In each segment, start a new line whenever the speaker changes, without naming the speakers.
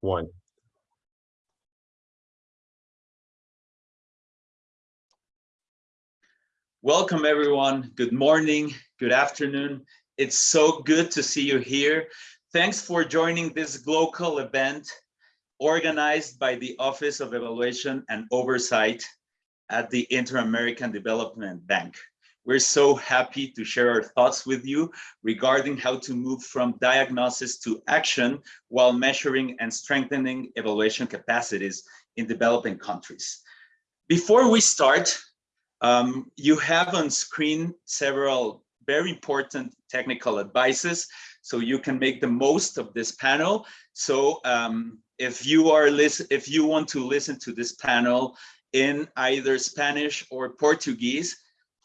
one.
Welcome everyone. Good morning, good afternoon. It's so good to see you here. Thanks for joining this global event organized by the Office of Evaluation and Oversight at the Inter-American Development Bank. We're so happy to share our thoughts with you regarding how to move from diagnosis to action while measuring and strengthening evaluation capacities in developing countries. Before we start, um, you have on screen several very important technical advices so you can make the most of this panel. So um, if you are if you want to listen to this panel in either Spanish or Portuguese,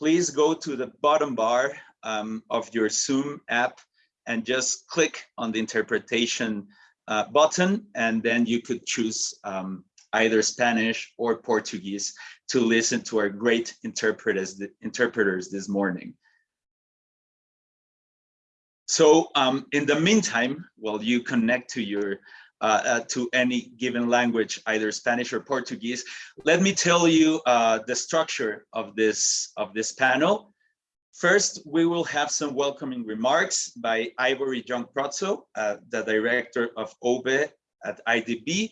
please go to the bottom bar um, of your Zoom app and just click on the interpretation uh, button, and then you could choose um, either Spanish or Portuguese to listen to our great interpreters, interpreters this morning. So um, in the meantime, while you connect to your to any given language, either Spanish or Portuguese, let me tell you uh, the structure of this of this panel. First, we will have some welcoming remarks by Ivory Yong-Prötzel, uh, the director of OVE at IDB,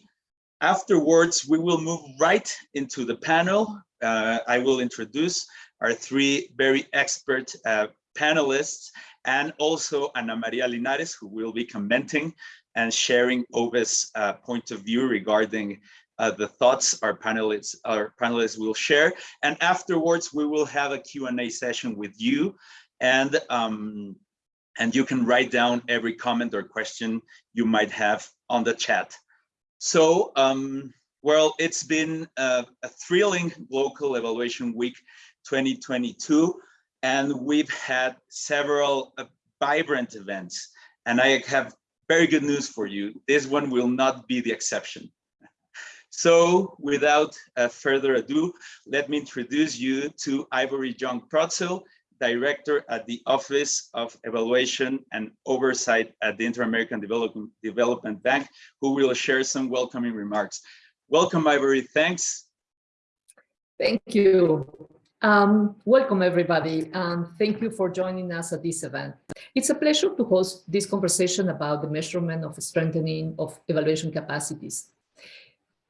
Afterwards, we will move right into the panel. Uh, I will introduce our three very expert uh, panelists and also Ana Maria Linares, who will be commenting and sharing OVE's uh, point of view regarding uh, the thoughts our panelists, our panelists will share. And afterwards, we will have a Q&A session with you. And, um, and you can write down every comment or question you might have on the chat. So, um, well, it's been a, a, thrilling local evaluation week 2022, and we've had several uh, vibrant events. And I have very good news for you. This one will not be the exception. So without uh, further ado, let me introduce you to Ivory Yong-Prötzel director at the Office of Evaluation and Oversight at the Inter-American Development Bank, who will share some welcoming remarks. Welcome, Ivory. Thanks.
Thank you. Um, welcome, everybody, and thank you for joining us at this event. It's a pleasure to host this conversation about the measurement of strengthening of evaluation capacities.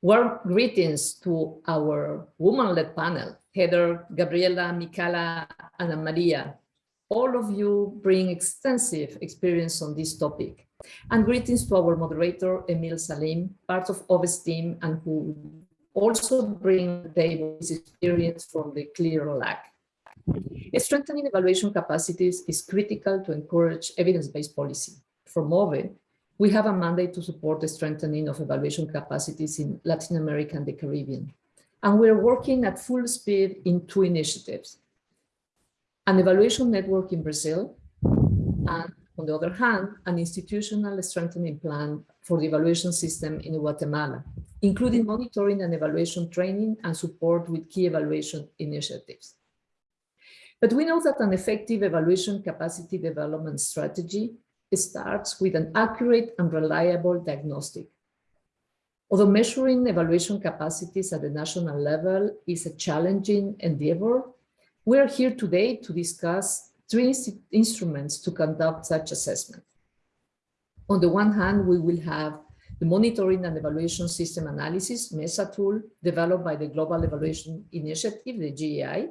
Warm greetings to our woman-led panel, Heather, Gabriela, Micaela, Ana Maria. All of you bring extensive experience on this topic. And greetings to our moderator, Emil Salim, part of OVE's team and who also bring his experience from the Clear LAC. Strengthening evaluation capacities is critical to encourage evidence-based policy. From OVE, we have a mandate to support the strengthening of evaluation capacities in Latin America and the Caribbean. And we're working at full speed in two initiatives. An evaluation network in Brazil, and on the other hand, an institutional strengthening plan for the evaluation system in Guatemala, including monitoring and evaluation training and support with key evaluation initiatives. But we know that an effective evaluation capacity development strategy starts with an accurate and reliable diagnostic. Although measuring evaluation capacities at the national level is a challenging endeavor, we are here today to discuss three instruments to conduct such assessment. On the one hand, we will have the Monitoring and Evaluation System Analysis, MESA tool, developed by the Global Evaluation Initiative, the GEI,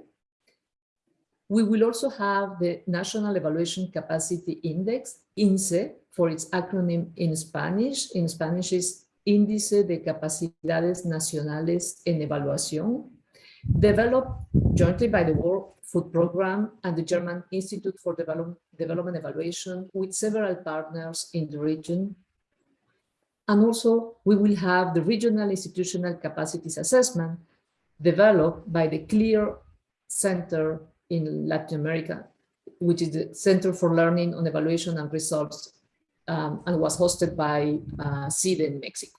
we will also have the National Evaluation Capacity Index, INSE, for its acronym in Spanish. In Spanish is Índice de Capacidades Nacionales en Evaluación, developed jointly by the World Food Programme and the German Institute for Develop Development Evaluation with several partners in the region. And also we will have the Regional Institutional Capacities Assessment developed by the CLEAR Center in Latin America, which is the Center for Learning on Evaluation and Results, um, and was hosted by uh, CIDE in Mexico.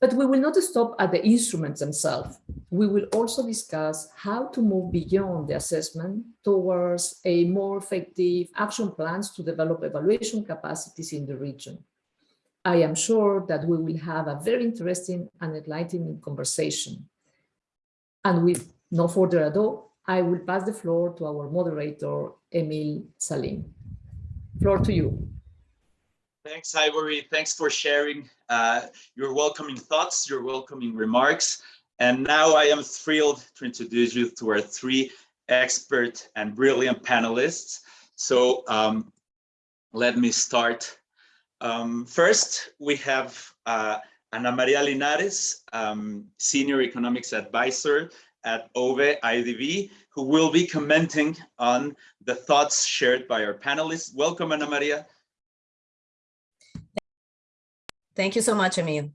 But we will not stop at the instruments themselves. We will also discuss how to move beyond the assessment towards a more effective action plans to develop evaluation capacities in the region. I am sure that we will have a very interesting and enlightening conversation. And with no further ado, I will pass the floor to our moderator, Emil Salim. Floor to you.
Thanks, Ivory. Thanks for sharing uh, your welcoming thoughts, your welcoming remarks. And now I am thrilled to introduce you to our three expert and brilliant panelists. So um, let me start. Um, first, we have uh, Ana Maria Linares, um, Senior Economics Advisor at OVE IDB, who will be commenting on the thoughts shared by our panelists. Welcome, Ana Maria.
Thank you so much, Emil.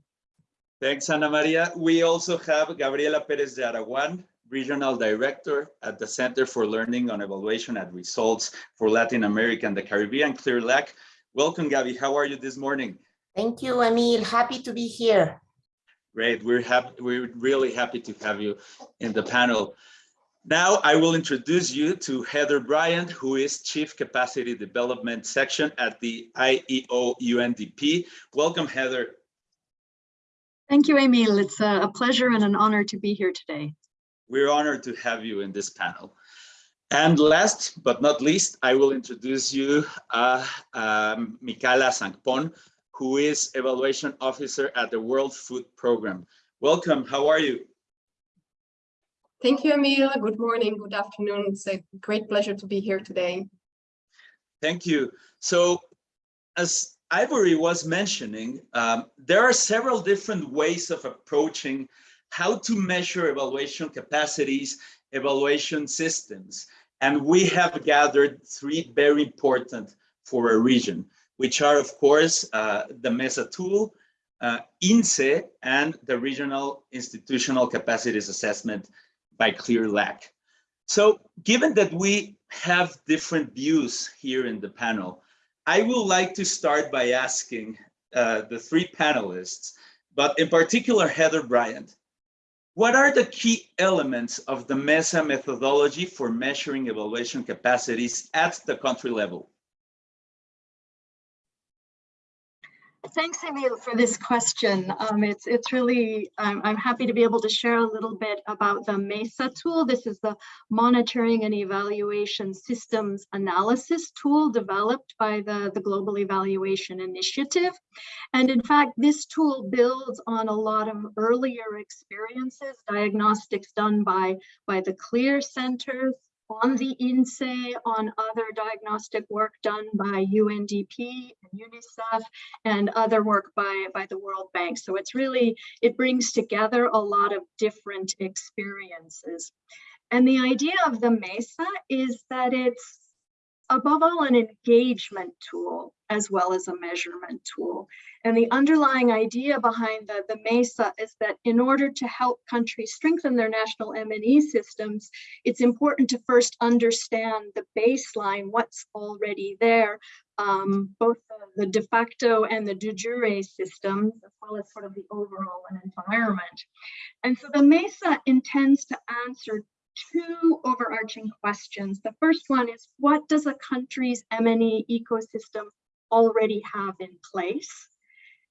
Thanks, Ana Maria. We also have Gabriela Perez Yarahuán, Regional Director at the Center for Learning on Evaluation and Results for Latin America and the Caribbean, Clear LAC. Welcome, Gabby. How are you this morning?
Thank you, Emil. Happy to be here.
Great. We're happy. We're really happy to have you in the panel. Now I will introduce you to Heather Bryant, who is Chief Capacity Development Section at the IEO UNDP. Welcome, Heather.
Thank you, Emil. It's a pleasure and an honor to be here today.
We're honored to have you in this panel. And last but not least, I will introduce you uh, um, Micaela Sangpon, who is Evaluation Officer at the World Food Program. Welcome, how are you?
Thank you, Emil. Good morning, good afternoon. It's a great pleasure to be here today.
Thank you. So as Ivory was mentioning, um, there are several different ways of approaching how to measure evaluation capacities, evaluation systems. And we have gathered three very important for a region, which are, of course, uh, the MESA tool, uh, INSE, and the Regional Institutional Capacities Assessment by Clear LAC. So given that we have different views here in the panel, I would like to start by asking uh, the three panelists, but in particular Heather Bryant, what are the key elements of the MESA methodology for measuring evaluation capacities at the country level?
Thanks, Emil, for this question. Um, it's it's really, I'm, I'm happy to be able to share a little bit about the MESA tool. This is the Monitoring and Evaluation Systems Analysis tool developed by the, the Global Evaluation Initiative. And in fact, this tool builds on a lot of earlier experiences, diagnostics done by, by the CLEAR centers, on the INSE, on other diagnostic work done by UNDP and UNICEF and other work by, by the World Bank. So it's really, it brings together a lot of different experiences. And the idea of the MESA is that it's above all an engagement tool as well as a measurement tool. And the underlying idea behind the, the MESA is that in order to help countries strengthen their national M&E systems, it's important to first understand the baseline, what's already there, um, both the, the, de facto and the de jure systems, as well as sort of the overall environment. And so the MESA intends to answer two overarching questions. The first one is what does a country's M&E ecosystem already have in place?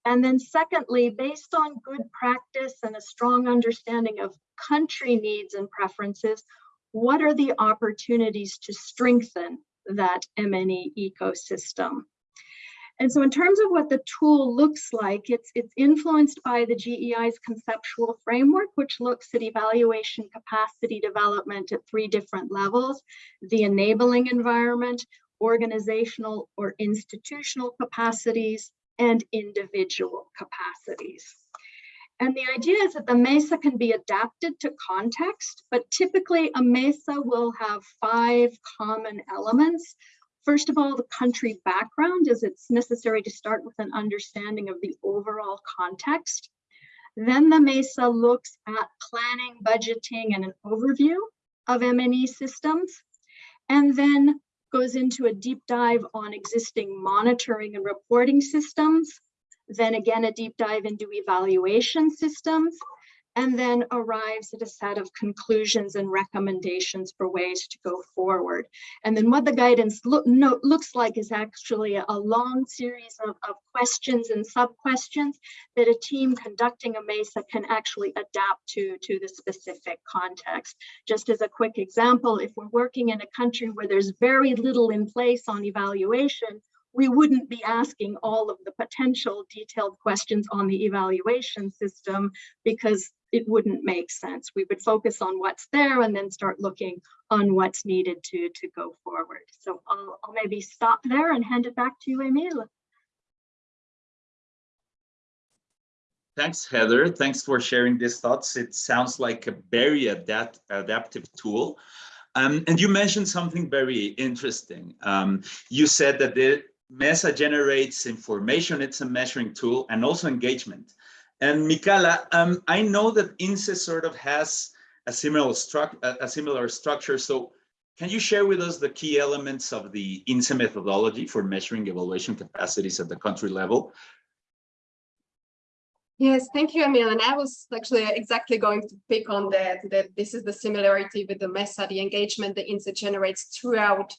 And then secondly, based on good practice and a strong understanding of country needs and preferences, what are the opportunities to strengthen that M&E ecosystem? And so in terms of what the tool looks like, it's, it's influenced by the GEI's conceptual framework, which looks at evaluation capacity development at three different levels, the enabling environment, organizational or institutional capacities, and individual capacities. And the idea is that the MESA can be adapted to context, but typically a MESA will have five common elements First of all, the country background is it's necessary to start with an understanding of the overall context. Then the MESA looks at planning, budgeting, and an overview of M&E systems, and then goes into a deep dive on existing monitoring and reporting systems, then again a deep dive into evaluation systems, and then arrives at a set of conclusions and recommendations for ways to go forward. And then what the guidance look, no, looks like is actually a, long series of, of questions and sub-questions that a team conducting a MESA can actually adapt to, to the specific context. Just as a quick example, if we're working in a country where there's very little in place on evaluation, we wouldn't be asking all of the potential detailed questions on the evaluation system because it wouldn't make sense. We would focus on what's there and then start looking on what's needed to, to go forward. So I'll, I'll maybe stop there and hand it back to you, Emil.
Thanks, Heather. Thanks for sharing these thoughts. It sounds like a very adapt adaptive tool. Um, and you mentioned something very interesting. Um, you said that the MESA generates information, it's a measuring tool, and also engagement. And Mikala, um, I know that INSE sort of has a similar, a similar structure. So can you share with us the key elements of the INSE methodology for measuring evaluation capacities at the country level?
Yes, thank you, Emil. And I was actually exactly going to pick on that, that this is the similarity with the MESA, the engagement the INSE generates throughout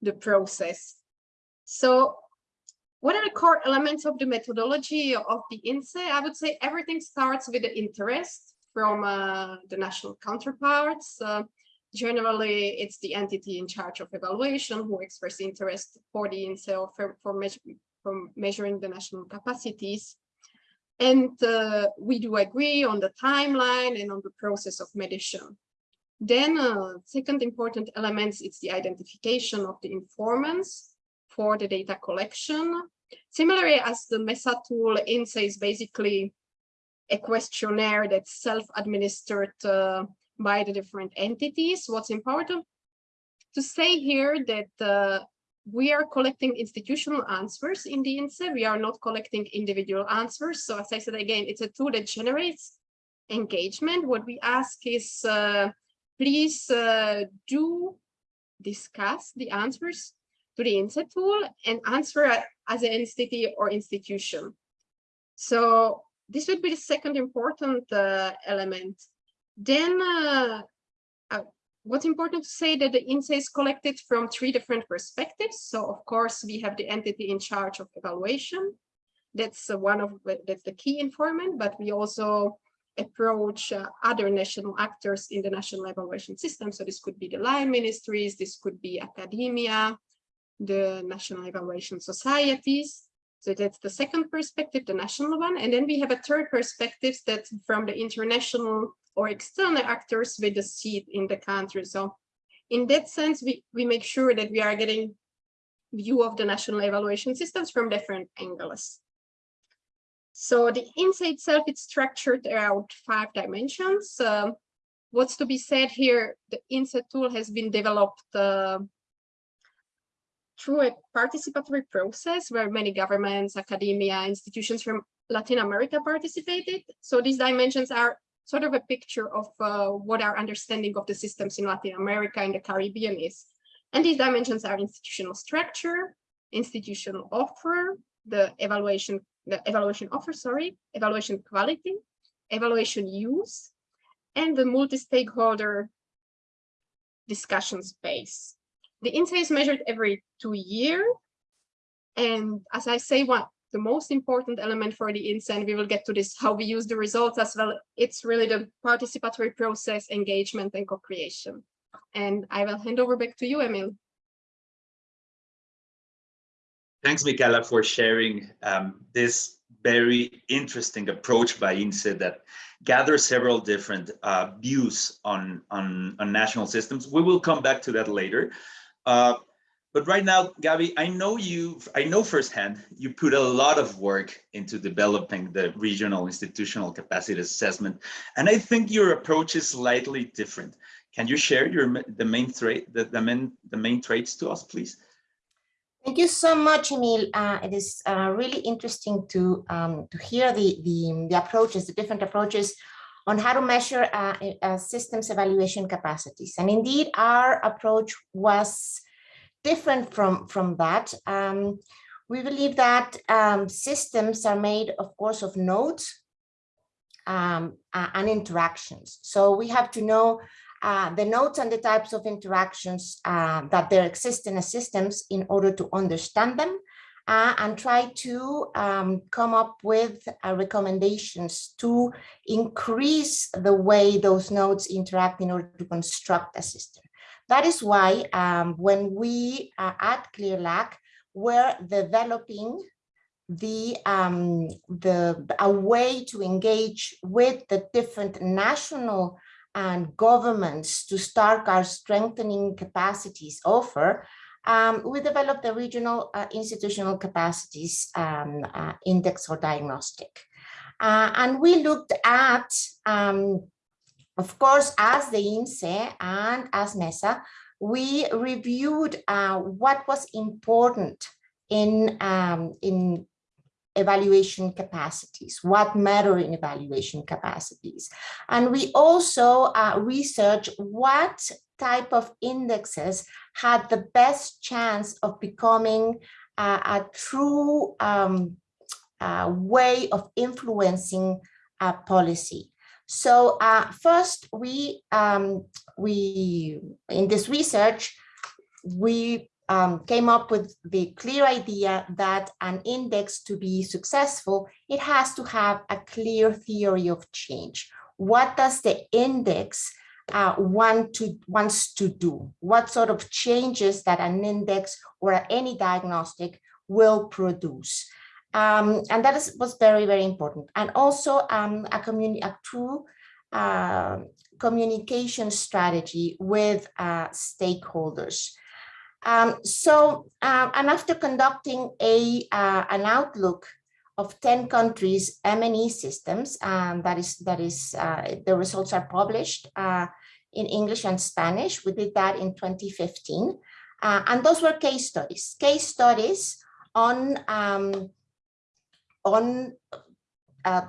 the process. So what are the core elements of the methodology of the INSE? I would say everything starts with the interest from uh, the national counterparts. Uh, generally, it's the entity in charge of evaluation who express interest for the INSE or for, for, for measuring the national capacities. And uh, we do agree on the timeline and on the process of mediation. Then uh, second important element is the identification of the informants for the data collection. Similarly as the MESA tool, INSE is basically a questionnaire that's self-administered uh, by the different entities. What's important to say here that uh, we are collecting institutional answers in the INSE. We are not collecting individual answers. So as I said again, it's a tool that generates engagement. What we ask is, uh, please uh, do discuss the answers to the INSE tool and answer as an entity or institution. So this would be the second important uh, element. Then uh, uh, what's important to say that the INSE is collected from three different perspectives. So of course, we have the entity in charge of evaluation. That's one of that's the key informant, but we also approach uh, other national actors in the national evaluation system. So this could be the line ministries, this could be academia, the national evaluation societies. So that's the second perspective, the national one. And then we have a third perspective that's from the international or external actors with a seat in the country. So in that sense, we, we make sure that we are getting view of the national evaluation systems from different angles. So the INSE itself, it's structured around five dimensions. What's to be said here, the INSE tool has been developed uh, through a participatory process where many governments, academia, institutions from Latin America participated. So these dimensions are sort of a picture of uh, what our understanding of the systems in Latin America and the Caribbean is. And these dimensions are institutional structure, institutional offer, the evaluation, the evaluation offer, sorry, evaluation quality, evaluation use, and the multi-stakeholder discussion space. The INSE is measured every two years. And as I say, one the most important element for the and we will get to this, how we use the results as well, it's really the participatory process, engagement, and co-creation. And I will hand over back to you, Emil.
Thanks, Michaela, for sharing um, this very interesting approach by INSE that gathers several different uh, views on, on, on national systems. We will come back to that later. Uh, but right now, Gabby, I know you, I know firsthand, you put a lot of work into developing the regional institutional capacity assessment. And I think your approach is slightly different. Can you share your the main trait, the, the main the main traits to us, please?
Thank you so much, Emil. Uh, it is uh, really interesting to um, to hear the, the the approaches, the different approaches on how to measure uh, uh, systems evaluation capacities. And indeed, our approach was different from, from that. Um, we believe that um, systems are made, of course, of nodes. um, and interactions. So we have to know uh, the nodes and the types of interactions uh, that there exist in the systems in order to understand them uh, and try to um, come up with uh, recommendations to increase the way those nodes interact in order to construct a system. That is why um, when we uh, at CLEAR LAC, we're developing the um, the a way to engage with the different national and governments to start our strengthening capacities offer. Um, we developed the regional uh, institutional capacities um, uh, index or diagnostic. Uh, and we looked at, um, of course, as the INSE and as MESA, we reviewed uh, what was important in, um, in evaluation capacities, what matter in evaluation capacities. And we also uh, research what type of indexes had the best chance of becoming uh, a true um, uh, way of influencing policy. So uh, first, we, um, we in this research, we um, came up with the clear idea that an index to be successful, it has to have a clear theory of change. What does the index uh, want to wants to do? What sort of changes that an index or any diagnostic will produce? Um, and that is, was very, very important. And also um, a, communi a true uh, communication strategy with uh, stakeholders. Um, so, and after conducting a uh, an outlook of 10 countries M&E systems, um, that is, that is uh, the results are published uh, in English and Spanish. We did that in 2015. Uh, and those were case studies, case studies on, um, on uh,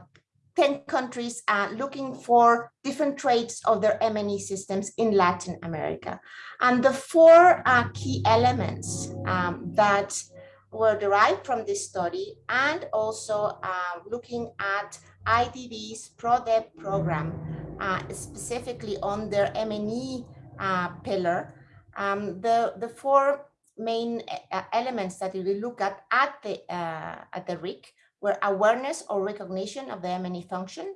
10 countries uh, looking for different traits of their M&E systems in Latin America. And the four uh, key elements um, that were derived from this study and also uh, looking at IDB's PRODEV program, uh, specifically on their M&E uh, pillar, um, the, the four main uh, elements that we look at at the, at the RIC were awareness or recognition of the M&E function,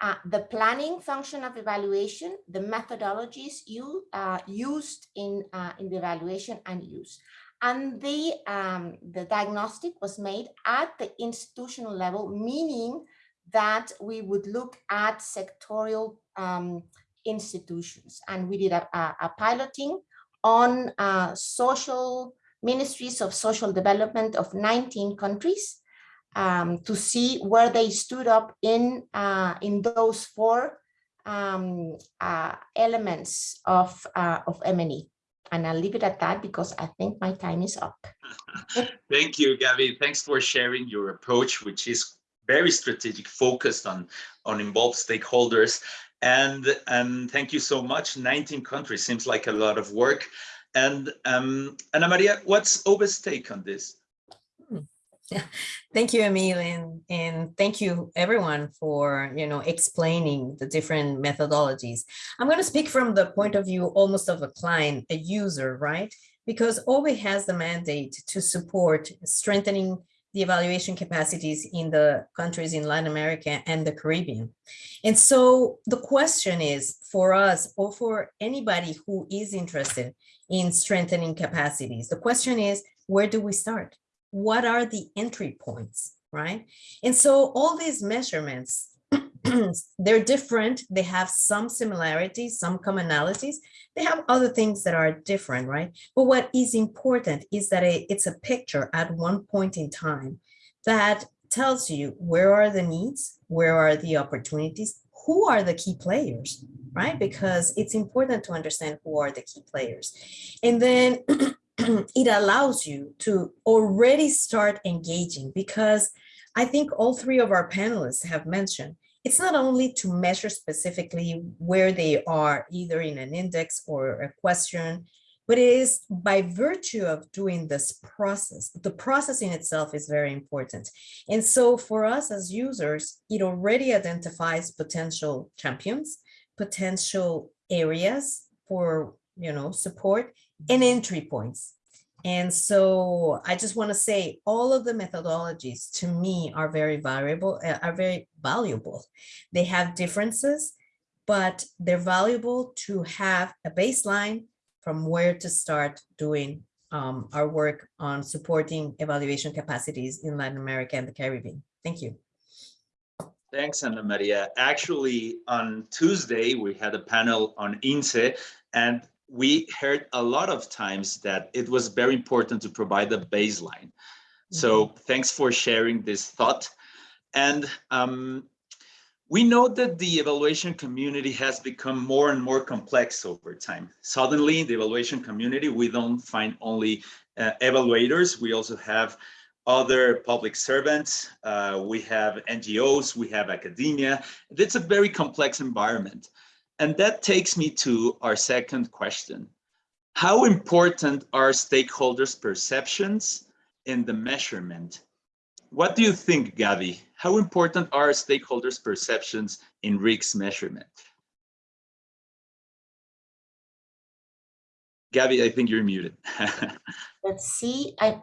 uh, the planning function of evaluation, the methodologies you, uh, used in, uh, in the evaluation and use. And the, um, the diagnostic was made at the institutional level, meaning that we would look at sectorial um, institutions. And we did a, a, a piloting on uh, social ministries of social development of 19 countries um, to see where they stood up in uh, in those four um, uh, elements of uh, of M&E. And I'll leave it at that because I think my time is up.
Thank you, Gabby. Thanks for sharing your approach, which is very strategic, focused on on involved stakeholders. And and thank you so much. 19 countries seems like a lot of work. And um, Ana Maria, what's OVE's take on this?
Thank you, Emil, and, and thank you everyone for, you know, explaining the different methodologies. I'm going to speak from the point of view almost of a client, a user, right? Because OVE has the mandate to support strengthening the evaluation capacities in the countries in Latin America and the Caribbean. And so the question is for us or for anybody who is interested in strengthening capacities, the question is, where do we start? What are the entry points, right? And so all these measurements, they're different. They have some similarities, some commonalities. They have other things that are different, right? But what is important is that it's a picture at one point in time that tells you where are the needs, where are the opportunities, who are the key players, right? Because it's important to understand who are the key players. And then it allows you to already start engaging because I think all three of our panelists have mentioned it's not only to measure specifically where they are either in an index or a question, but it is by virtue of doing this process, the process in itself is very important. And so for us as users, it already identifies potential champions, potential areas for, you know, support and entry points. And so I just want to say all of the methodologies to me are very variable, uh, are very valuable. They have differences, but they're valuable to have a baseline from where to start doing um, our work on supporting evaluation capacities in Latin America and the Caribbean. Thank you.
Thanks, Ana Maria. Actually, on Tuesday, we had a panel on INSE, and we heard a lot of times that it was very important to provide a baseline. So thanks for sharing this thought. And um, we know that the evaluation community has become more and more complex over time. Suddenly, in the evaluation community, we don't find only uh, evaluators, we also have other public servants, uh, we have NGOs, we have academia. It's a very complex environment. And that takes me to our second question. How important are stakeholders' perceptions in the measurement? What do you think, Gabi? How important are stakeholders' perceptions in RICS measurement? Gabi, I think you're muted.
Let's see, I,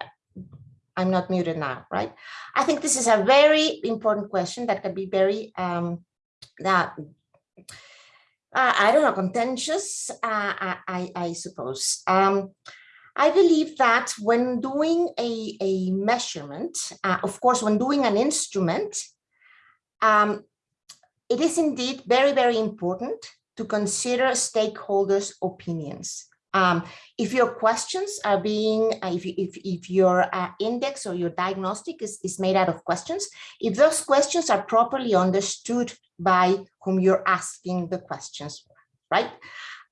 I'm not muted now, right? I think this is a very important question that can be very, um, that, uh, I don't know, contentious, uh, I, I, I suppose. Um, I believe that when doing a, a measurement, uh, of course, when doing an instrument, um, it is indeed very, very important to consider stakeholders' opinions. Um, if your questions are being, uh, if, if, if your uh, index or your diagnostic is, is made out of questions, if those questions are properly understood by whom you're asking the questions, right?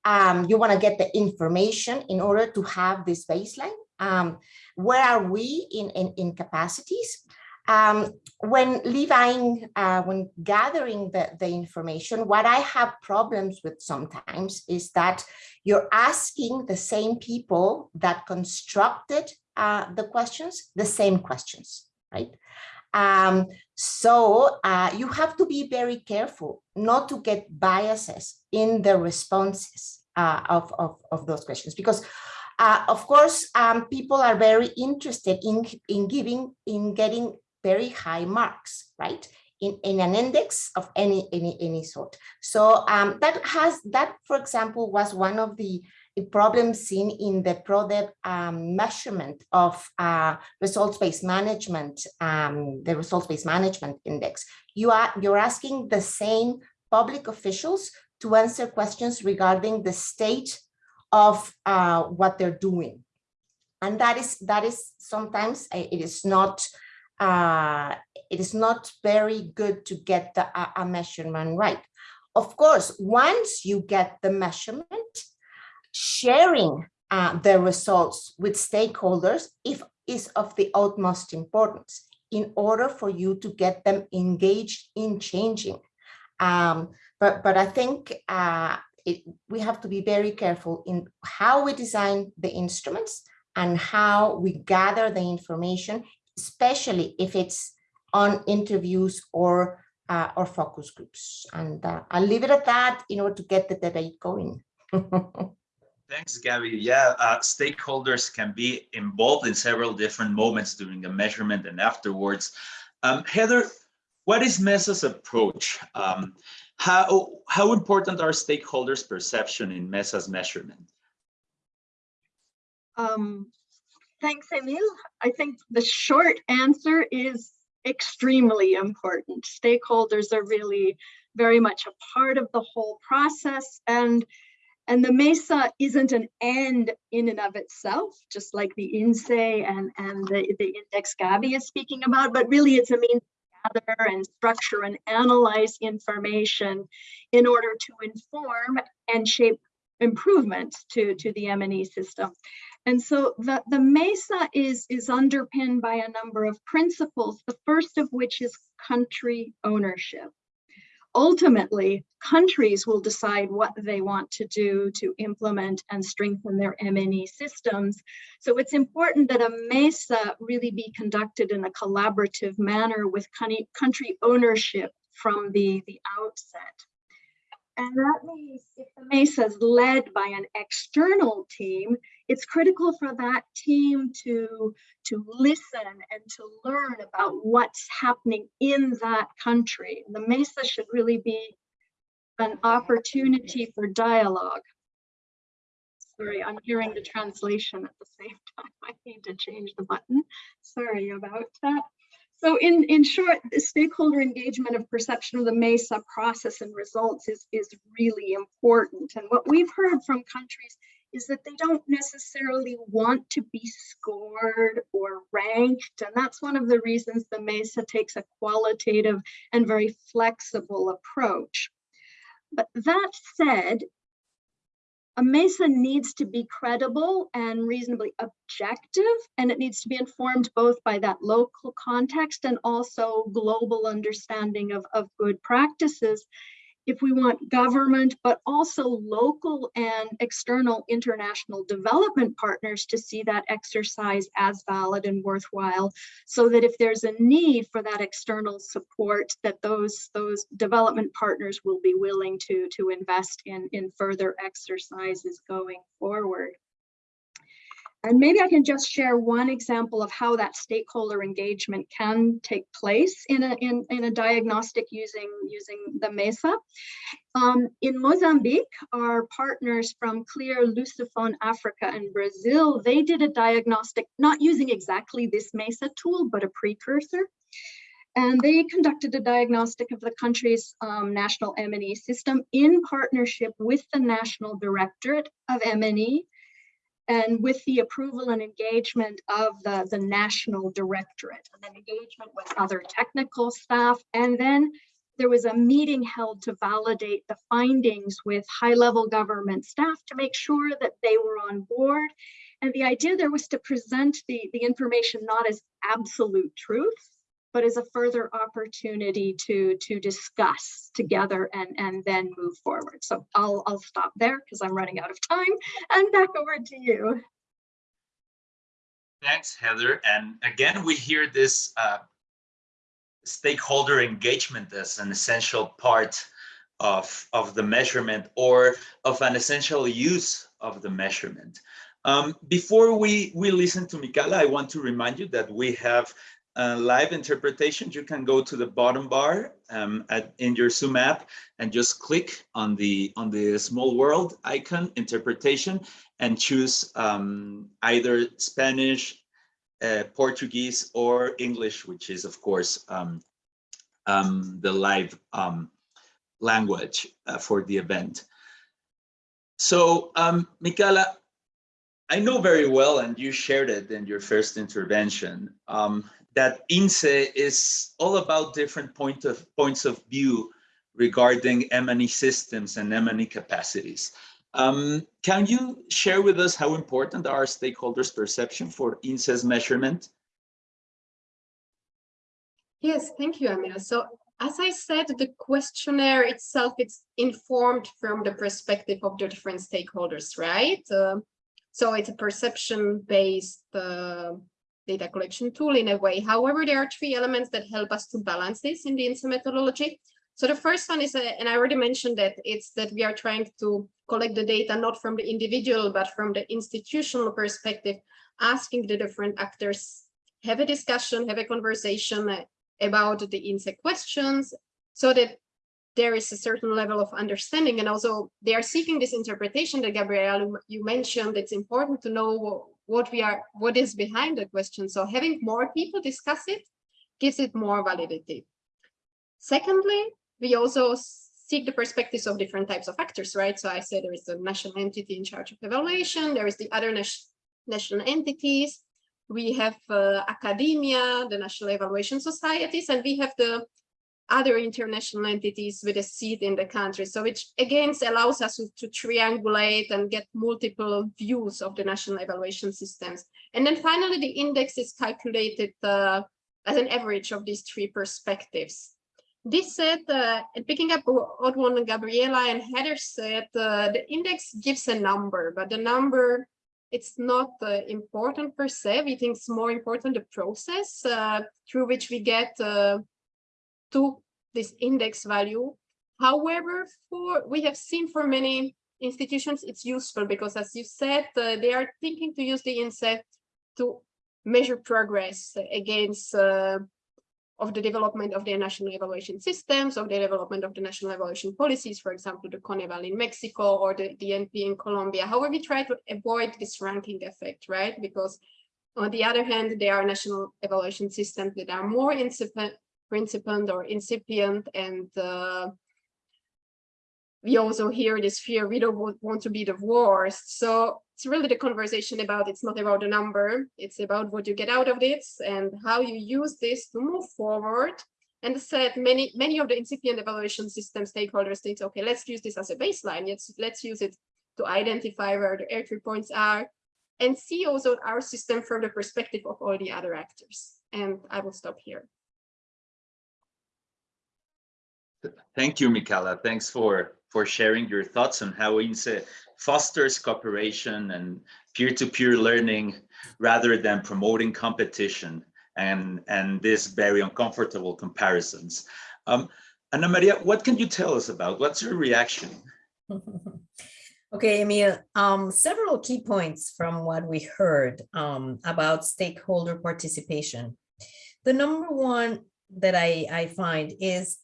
Um, you want to get the information in order to have this baseline. Um, where are we in, in, in capacities? Um, when levying, uh, when gathering the, the information, what I have problems with sometimes is that you're asking the same people that constructed uh, the questions, the same questions, right? Um, so uh, you have to be very careful not to get biases in the responses uh, of, of, of those questions because uh, of course, um, people are very interested in, in giving, in getting very high marks, right? In, in an index of any, any, any sort. So um, that has, that, for example, was one of the problems seen in the PRODEV um, measurement of uh, results-based management, um, the results-based management index. You are, you're asking the same public officials to answer questions regarding the state of uh, what they're doing. And that is, that is sometimes uh, it is not uh, it is not very good to get the, a measurement right. Of course, once you get the measurement, sharing uh, the results with stakeholders if is of the utmost importance in order for you to get them engaged in changing. Um, but, but I think uh, it, we have to be very careful in how we design the instruments and how we gather the information especially if it's on interviews or uh, or focus groups. And uh, I'll leave it at that in order to get the debate going.
Thanks, Gabi. Yeah, uh, stakeholders can be involved in several different moments during a measurement and afterwards. Um, Heather, what is MESA's approach? Um, how, how important are stakeholders' perception in MESA's measurement?
Um, Thanks, Emil. I think the short answer is extremely important. Stakeholders are really very much a part of the whole process and and the MESA isn't an end in and of itself, just like the INSE and, and the, the index Gabi is speaking about, but really it's a means to gather and structure and analyze information in order to inform and shape improvements to, to the M&E system. And so the, the MESA is, is underpinned by a number of principles, the first of which is country ownership. Ultimately, countries will decide what they want to do to implement and strengthen their M&E systems. So it's important that a MESA really be conducted in a collaborative manner with country ownership from the, the outset. And that means if the MESA is led by an external team, it's critical for that team to, to listen and to learn about what's happening in that country. The MESA should really be an opportunity for dialogue. Sorry, I'm hearing the translation at the same time. I need to change the button. Sorry about that. So in, in short, the stakeholder engagement of perception of the MESA process and results is, is really important. And what we've heard from countries is that they don't necessarily want to be scored or ranked. And that's one of the reasons the MESA takes a qualitative and very flexible approach. But that said, a MESA needs to be credible and reasonably objective, and it needs to be informed both by that local context and also global understanding of, of good practices if we want government, but also local and external international development partners to see that exercise as valid and worthwhile, so that if there's a need for that external support, that those, those development partners will be willing to, to invest in, in further exercises going forward. And maybe I can just share one example of how that stakeholder engagement can take place in a, in, in a diagnostic using, using the MESA. Um, in Mozambique, our partners from Clear, Lusophone Africa and Brazil, they did a diagnostic, not using exactly this MESA tool, but a precursor. And they conducted a diagnostic of the country's um, national M&E system in partnership with the National Directorate of M&E and with the approval and engagement of the, the national directorate and then engagement with other technical staff. And then there was a meeting held to validate the findings with high level government staff to make sure that they were on board. And the idea there was to present the, the information not as absolute truth, but as a further opportunity to to discuss together and and then move forward. So i'll i'll stop there because i'm running out of time and back over to you.
Thanks heather. And again we hear this uh, stakeholder engagement as an essential part of of the measurement or of an essential use of the measurement. Um, before we, we listen to Mikala, I want to remind you that we have uh, live interpretation, you can go to the bottom bar um, at, in your Zoom app and just click on the on the small world icon interpretation and choose um, either Spanish, uh, Portuguese, or English, which is of course um, um the live um, language uh, for the event. So, um, Mikala, I know very well, and you shared it in your first intervention, um, that INSE is all about different point of, points of view regarding M&E systems and M&E capacities. Um, can you share with us how important are stakeholders' perception for INSE's measurement?
Yes, thank you, Amir. So as I said, the questionnaire itself, it's informed from the perspective of the different stakeholders, right? Uh, so it's a perception-based uh, data collection tool in a way. However, there are three elements that help us to balance this in the INSE methodology. So the first one is, uh, and I already mentioned that, it's that we are trying to collect the data not from the individual, but from the institutional perspective, asking the different actors, have a discussion, have a conversation about the INSE questions, so that there is a certain level of understanding and also they are seeking this interpretation that Gabrielle you mentioned it's important to know what we are, what is behind the question. So having more people discuss it gives it more validity. Secondly, we also seek the perspectives of different types of actors, right? So I said there is a national entity in charge of evaluation, there is the other national entities, we have uh, academia, the national evaluation societies, and we have the other international entities with a seat in the country. So which again allows us to, triangulate and get multiple views of the national evaluation systems. And then finally, the index is calculated uh, as an average of these three perspectives. this said, uh, and picking up what one Gabriela and Heather said, uh, the index gives a number, but the number, it's not uh, important per se. We think it's more important the process uh, through which we get uh, to this index value. However, for we have seen for many institutions, it's useful because as you said, uh, they are thinking to use the INSE to measure progress against of the development of their national evaluation systems, of the development of the national evaluation policies, for example, the Coneval in Mexico or the DNP in Colombia. However, we try to avoid this ranking effect, right? Because on the other hand, there are national evaluation systems that are more incipient, principiant or incipient and uh, we also hear this fear we don't want to be the worst. So it's really the conversation about it's not about the number it's about what you get out of this and how you use this to move forward. And said many many of the incipient evaluation system stakeholders think okay let's use this as a baseline let's let's use it to identify where the entry points are and see also our system from the perspective of all the other actors. And i will stop here
Thank you, Michaela. Thanks for, for sharing your thoughts on how INSE fosters cooperation and peer-to-peer -peer learning rather than promoting competition and, and this very uncomfortable comparisons. Um, Ana Maria, what can you tell us about? What's your reaction?
Okay, Emil, um, several key points from what we heard um, about stakeholder participation. The number one that I, I find is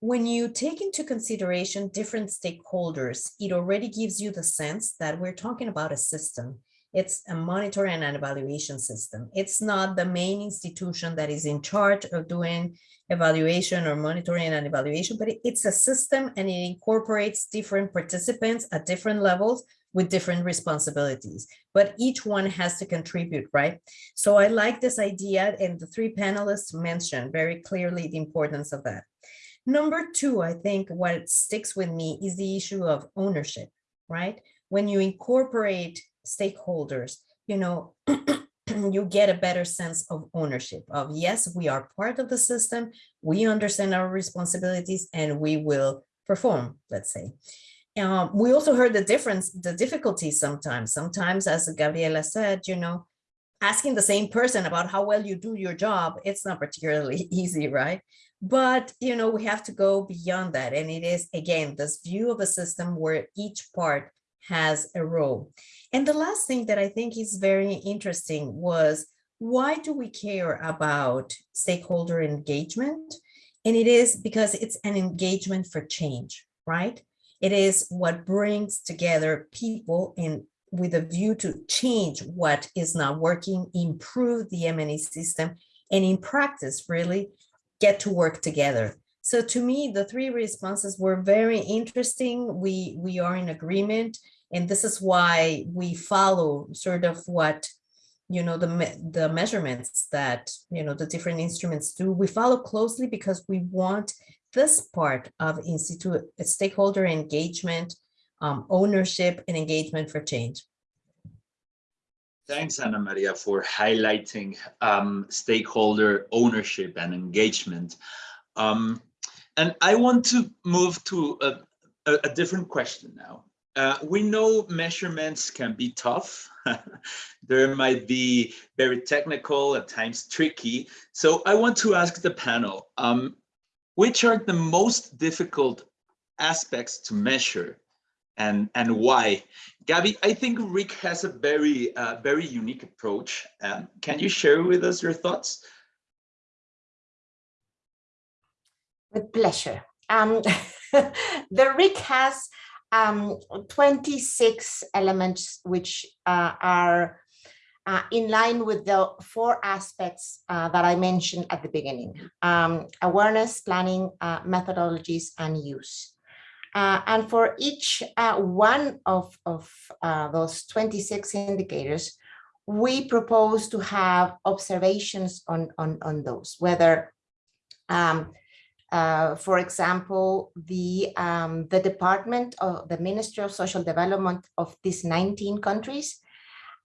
when you take into consideration different stakeholders, it already gives you the sense that we're talking about a system. It's a monitoring and an evaluation system. It's not the main institution that is in charge of doing evaluation or monitoring and evaluation, but it's a system and it incorporates different participants at different levels with different responsibilities, but each one has to contribute, right? So I like this idea and the three panelists mentioned very clearly the importance of that. Number two, I think what sticks with me is the issue of ownership, right? When you incorporate stakeholders, you know, you get a better sense of ownership of yes, we are part of the system, we understand our responsibilities and we will perform, let's say. Um, we also heard the difference, the difficulties sometimes. Sometimes, as Gabriela said, you know, asking the same person about how well you do your job, it's not particularly easy, right? But, you know, we have to go beyond that. And it is, again, this view of a system where each part has a role. And the last thing that I think is very interesting was why do we care about stakeholder engagement? And it is because it's an engagement for change, right? It is what brings together people in with a view to change what is not working, improve the M&E system, and in practice, really get to work together. So to me, the three responses were very interesting. We, we are in agreement, and this is why we follow sort of what you know the the measurements that you know the different instruments do we follow closely because we want this part of institute stakeholder engagement um, ownership and engagement for change
Thanks, Ana Maria, for highlighting um, stakeholder ownership and engagement. Um, and I want to move to a, a, a different question now. Uh, we know measurements can be tough. there might be very technical, at times tricky. So I want to ask the panel, um, which are the most difficult aspects to measure and, and why? Gabby, I think Rick has a very, uh, very unique approach. Um, can you share with us your thoughts?
With pleasure. Um, the Rick has um, 26 elements which uh, are uh, in line with the four aspects uh, that I mentioned at the beginning. Um, awareness, planning, uh, methodologies, and use. Uh, and for each uh, one of, of uh, those 26 indicators, we propose to have observations on, on, on those, whether, um, uh, for example, the, um, the Department of the Ministry of Social Development of these 19 countries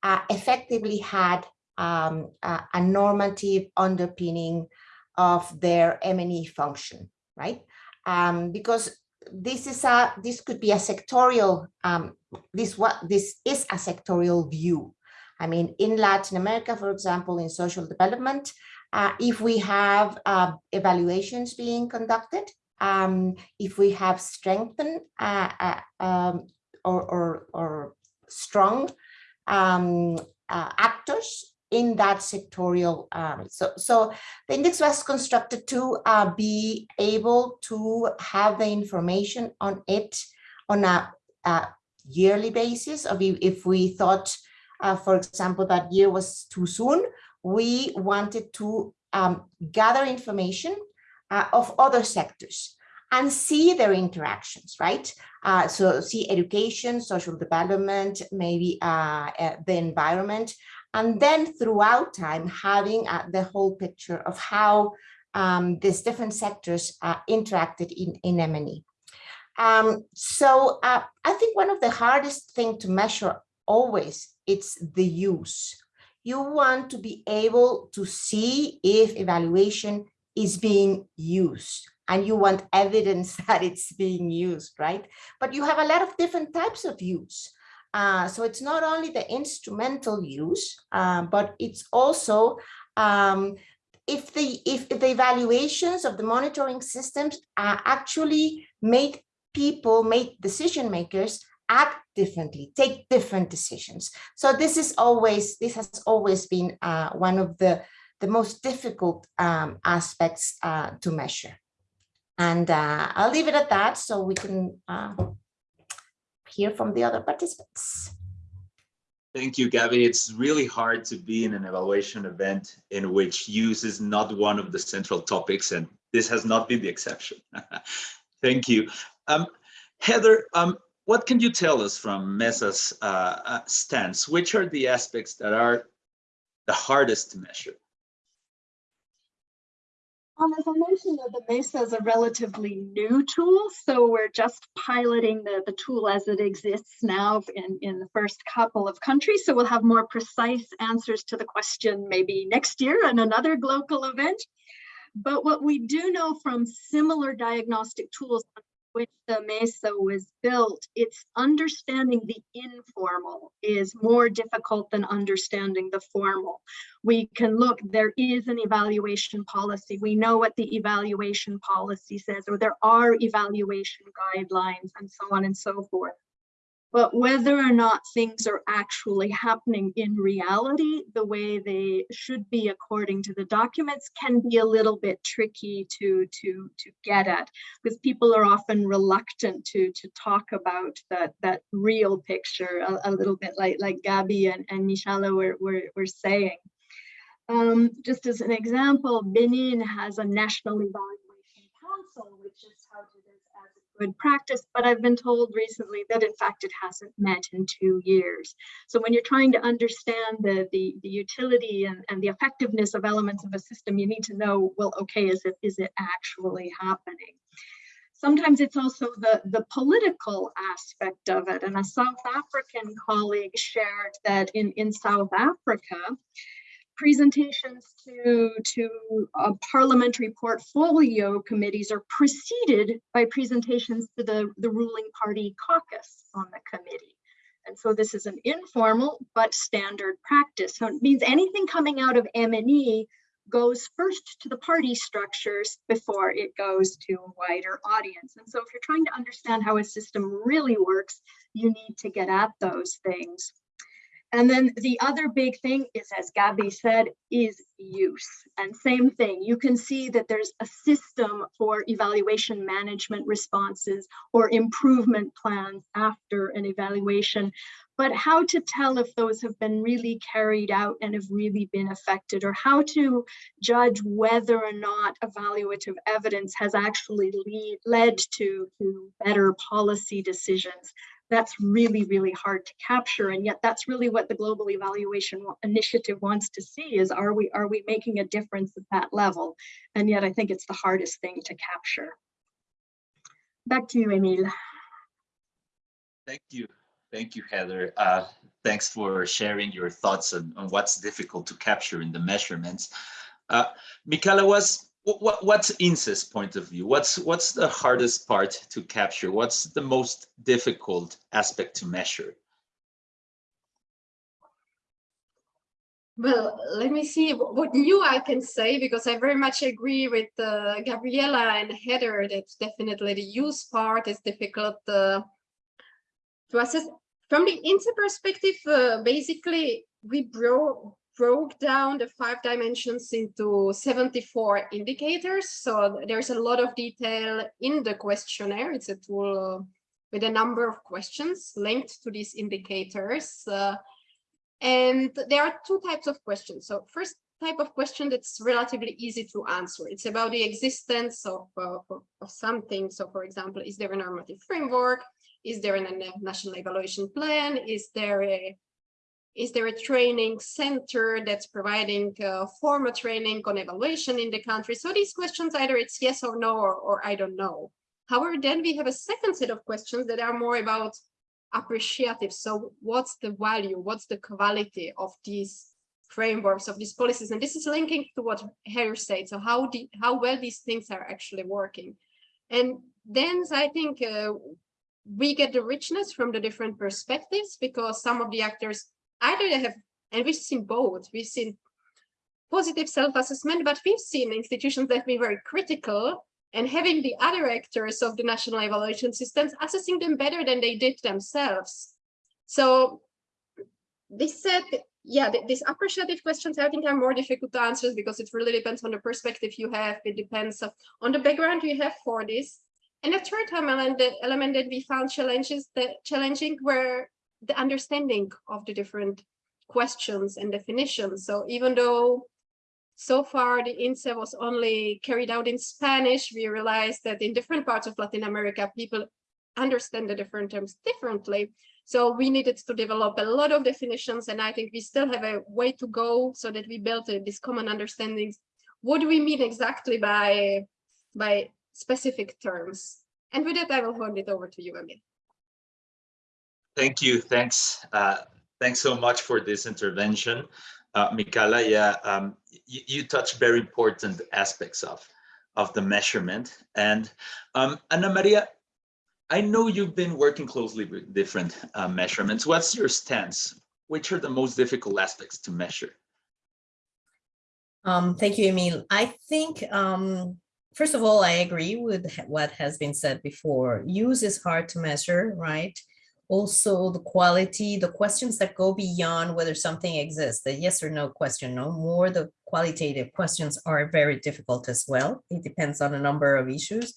uh, effectively had um, a, normative underpinning of their M&E function right? Um, because this is a this could be a sectorial um, this what this is a sectorial view. I mean, in Latin America, for example, in social development, uh, if we have uh, evaluations being conducted, um, if we have strengthened uh, uh, um, or, or, or strong um, uh, actors in that sectorial. Um, so, so the index was constructed to uh, be able to have the information on it on a, a yearly basis. Of if we thought, uh, for example, that year was too soon, we wanted to um, gather information uh, of other sectors and see their interactions, right? Uh, so see education, social development, maybe uh, uh, the environment, and then throughout time having uh, the whole picture of how um, these different sectors uh, interacted in, in M&E. Um, so uh, I think one of the hardest thing to measure always, it's the use. You want to be able to see if evaluation is being used and you want evidence that it's being used, right? But you have a lot of different types of use. Uh, so it's not only the instrumental use, uh, but it's also um, if the if the evaluations of the monitoring systems uh, actually make people, make decision makers act differently, take different decisions. So this is always this has always been uh, one of the the most difficult um, aspects uh, to measure. And uh, I'll leave it at that so we can hear from the other participants.
Thank you, Gabby. It's really hard to be in an evaluation event in which use is not one of the central topics, and this has not been the exception. Thank you. Um, Heather, um, what can you tell us from MESA's uh, uh, stance? Which are the aspects that are the hardest to measure?
Um, as I mentioned, the MESA is a relatively new tool, so we're just piloting the, the tool as it exists now in, in the first couple of countries. So we'll have more precise answers to the question maybe next year in another global event. But what we do know from similar diagnostic tools which the MESA was built, it's understanding the informal is more difficult than understanding the formal. We can look, there is an evaluation policy. We know what the evaluation policy says, or there are evaluation guidelines and so on and so forth. But whether or not things are actually happening in reality, the way they should be according to the documents can be a little bit tricky to, to, to get at because people are often reluctant to, to talk about that, that real picture a, a little bit like, like Gabby and, and Michaela were, were, were saying. Um, just as an example, Benin has a national evaluation council, which is how to good practice, but I've been told recently that in fact it hasn't met in two years. So when you're trying to understand the, the, the utility and, and the effectiveness of elements of a system, you need to know, well, okay, is it, is it actually happening? Sometimes it's also the, the political aspect of it. And a South African colleague shared that in, in South Africa, presentations to, to parliamentary portfolio committees are preceded by presentations to the, the ruling party caucus on the committee. And so this is an informal but standard practice. So it means anything coming out of M&E goes first to the party structures before it goes to a wider audience. And so if you're trying to understand how a system really works, you need to get at those things. And then the other big thing is, as Gabby said, is use. And same thing, you can see that there's a system for evaluation management responses or improvement plans after an evaluation. But how to tell if those have been really carried out and have really been affected, or how to judge whether or not evaluative evidence has actually lead, led to, to better policy decisions that's really, really hard to capture. And yet that's really what the Global Evaluation Initiative wants to see is are we, are we making a difference at that level? And yet I think it's the hardest thing to capture. Back to you, Emil.
Thank you. Thank you, Heather. Uh, thanks for sharing your thoughts on, on, what's difficult to capture in the measurements. Uh, Michaela was What, what what's INSE's point of view? What's what's the hardest part to capture? What's the most difficult aspect to measure?
Well, let me see what new I can say because I very much agree with uh, Gabriela and Heather that definitely the use part is difficult uh, to assess. From the INSE perspective, uh, basically we broke broke down the five dimensions into 74 indicators. So there's a lot of detail in the questionnaire. It's a tool uh, with a number of questions linked to these indicators. Uh, and there are two types of questions. So first type of question that's relatively easy to answer. It's about the existence of, uh, of something. So for example, is there a normative framework? Is there a national evaluation plan? Is there a is there a training center that's providing uh, formal training on evaluation in the country? So these questions, either it's yes or no, or, or I don't know. However, then we have a second set of questions that are more about appreciative. So what's the value? What's the quality of these frameworks, of these policies? And this is linking to what Harry said. So how, how well these things are actually working. And then I think uh, we get the richness from the different perspectives because some of the actors either they have, and we've seen both, we've seen positive self-assessment, but we've seen institutions that be very critical and having the other actors of the national evaluation systems assessing them better than they did themselves. So this said, yeah, th these appreciative questions I think are more difficult to answer because it really depends on the perspective you have. It depends on the background you have for this. And the third element, the element that we found challenges that challenging were the understanding of the different questions and definitions. So even though so far the INSE was only carried out in Spanish, we realized that in different parts of Latin America, people understand the different terms differently. So we needed to develop a lot of definitions, and I think we still have a way to go so that we built uh, these common understandings. What do we mean exactly by, by specific terms? And with that, I will hand it over to you, Emil.
Thank you. Thanks. Uh, thanks so much for this intervention. Uh, Michaela, yeah, um, you, you touch very important aspects of, of the measurement. And um, Ana Maria, I know you've been working closely with different uh, measurements. What's your stance? Which are the most difficult aspects to measure?
Um, thank you, Emil. I think, um, first of all, I agree with what has been said before. Use is hard to measure, right? Also the quality, the questions that go beyond whether something exists, the yes or no question, no more the qualitative questions are very difficult as well. It depends on a number of issues.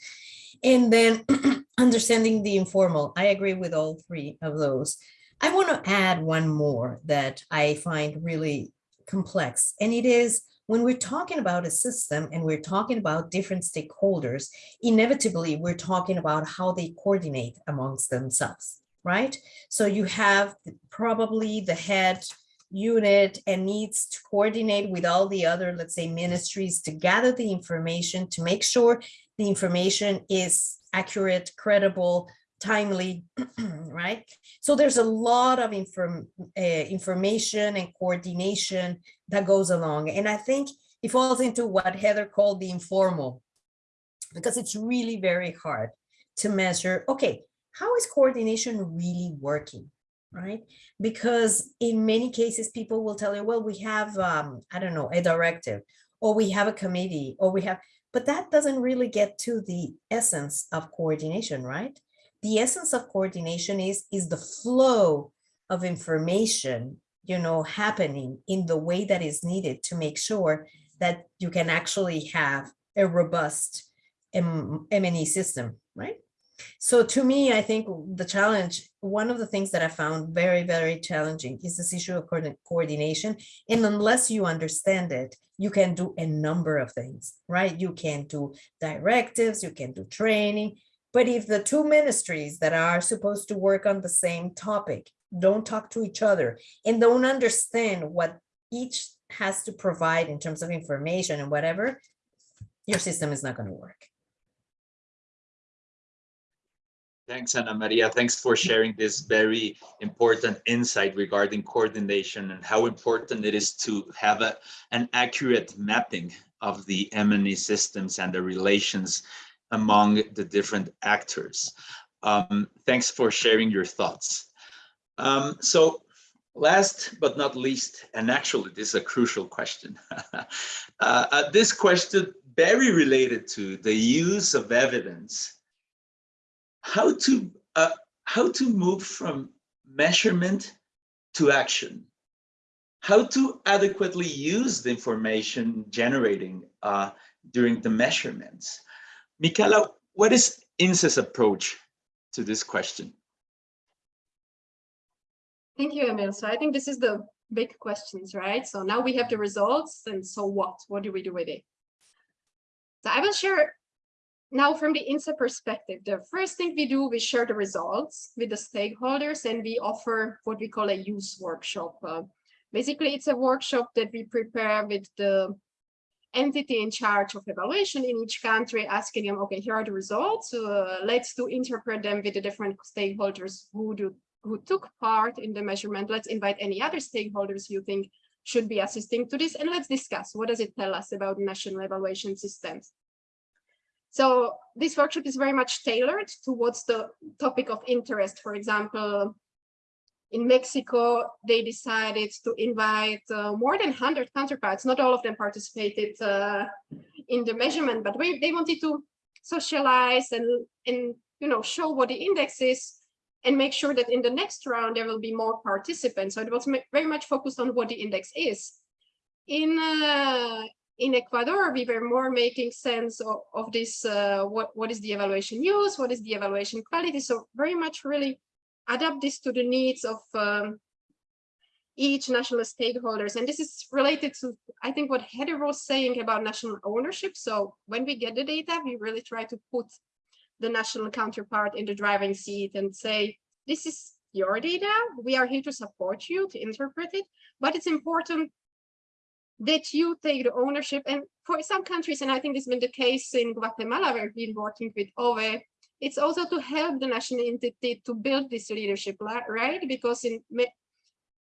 And then understanding the informal, I agree with all three of those. I want to add one more that I find really complex, and it is when we're talking about a system and we're talking about different stakeholders, inevitably we're talking about how they coordinate amongst themselves right? So you have probably the head unit and needs to coordinate with all the other, let's say, ministries to gather the information to make sure the information is accurate, credible, timely, right? So there's a lot of inform, uh, information and coordination that goes along. And I think it falls into what Heather called the informal, because it's really very hard to measure, okay, how is coordination really working? right? Because in many cases, people will tell you, well, we have, um, I don't know, a directive, or we have a committee, or we have, but that doesn't really get to the essence of coordination, right? The essence of coordination is, is the flow of information, you know, happening in the way that is needed to make sure that you can actually have a robust M&E system, right? So to me, I think the challenge, one of the things that I found very, very challenging is this issue of coordination. And unless you understand it, you can do a number of things, right? You can do directives, you can do training. But if the two ministries that are supposed to work on the same topic don't talk to each other and don't understand what each has to provide in terms of information and whatever, your system is not going to work.
Thanks, Ana Maria. Thanks for sharing this very important insight regarding coordination and how important it is to have a, an accurate mapping of the M&E systems and the relations among the different actors. Um, thanks for sharing your thoughts. Um, so last but not least, and actually this is a crucial question. uh, uh, this question very related to the use of evidence how to uh, how to move from measurement to action how to adequately use the information generating uh, during the measurements Michaela, what is INSE's approach to this question
Thank you, Emil. So I think this is the big questions, right? So now we have the results and so what? What do we do with it? So I will share now from the INSE perspective, the first thing we do, we share the results with the stakeholders and we offer what we call a use workshop. Uh, basically, it's a workshop that we prepare with the entity in charge of evaluation in each country, asking them, okay, here are the results. Uh, let's do interpret them with the different stakeholders who do who took part in the measurement. Let's invite any other stakeholders you think should be assisting to this, and let's discuss what does it tell us about national evaluation systems. So this workshop is very much tailored towards the topic of interest. For example, in Mexico, they decided to invite uh, more than 100 counterparts. Not all of them participated uh, in the measurement, but we, they wanted to socialize and, and you know show what the index is and make sure that in the next round there will be more participants. So it was very much focused on what the index is. In uh, in Ecuador, we were more making sense of, of this, uh, what, what is the evaluation use, what is the evaluation quality. So very much really adapt this to the needs of um, each national stakeholders. And this is related to, I think, what Heather was saying about national ownership. So when we get the data, we really try to put the national counterpart in the driving seat and say, this is your data. We are here to support you to interpret it, but it's important that you take the ownership. And for some countries, and I think this has been the case in Guatemala, where we've been working with OVE, it's also to help the national entity to build this leadership, right? Because in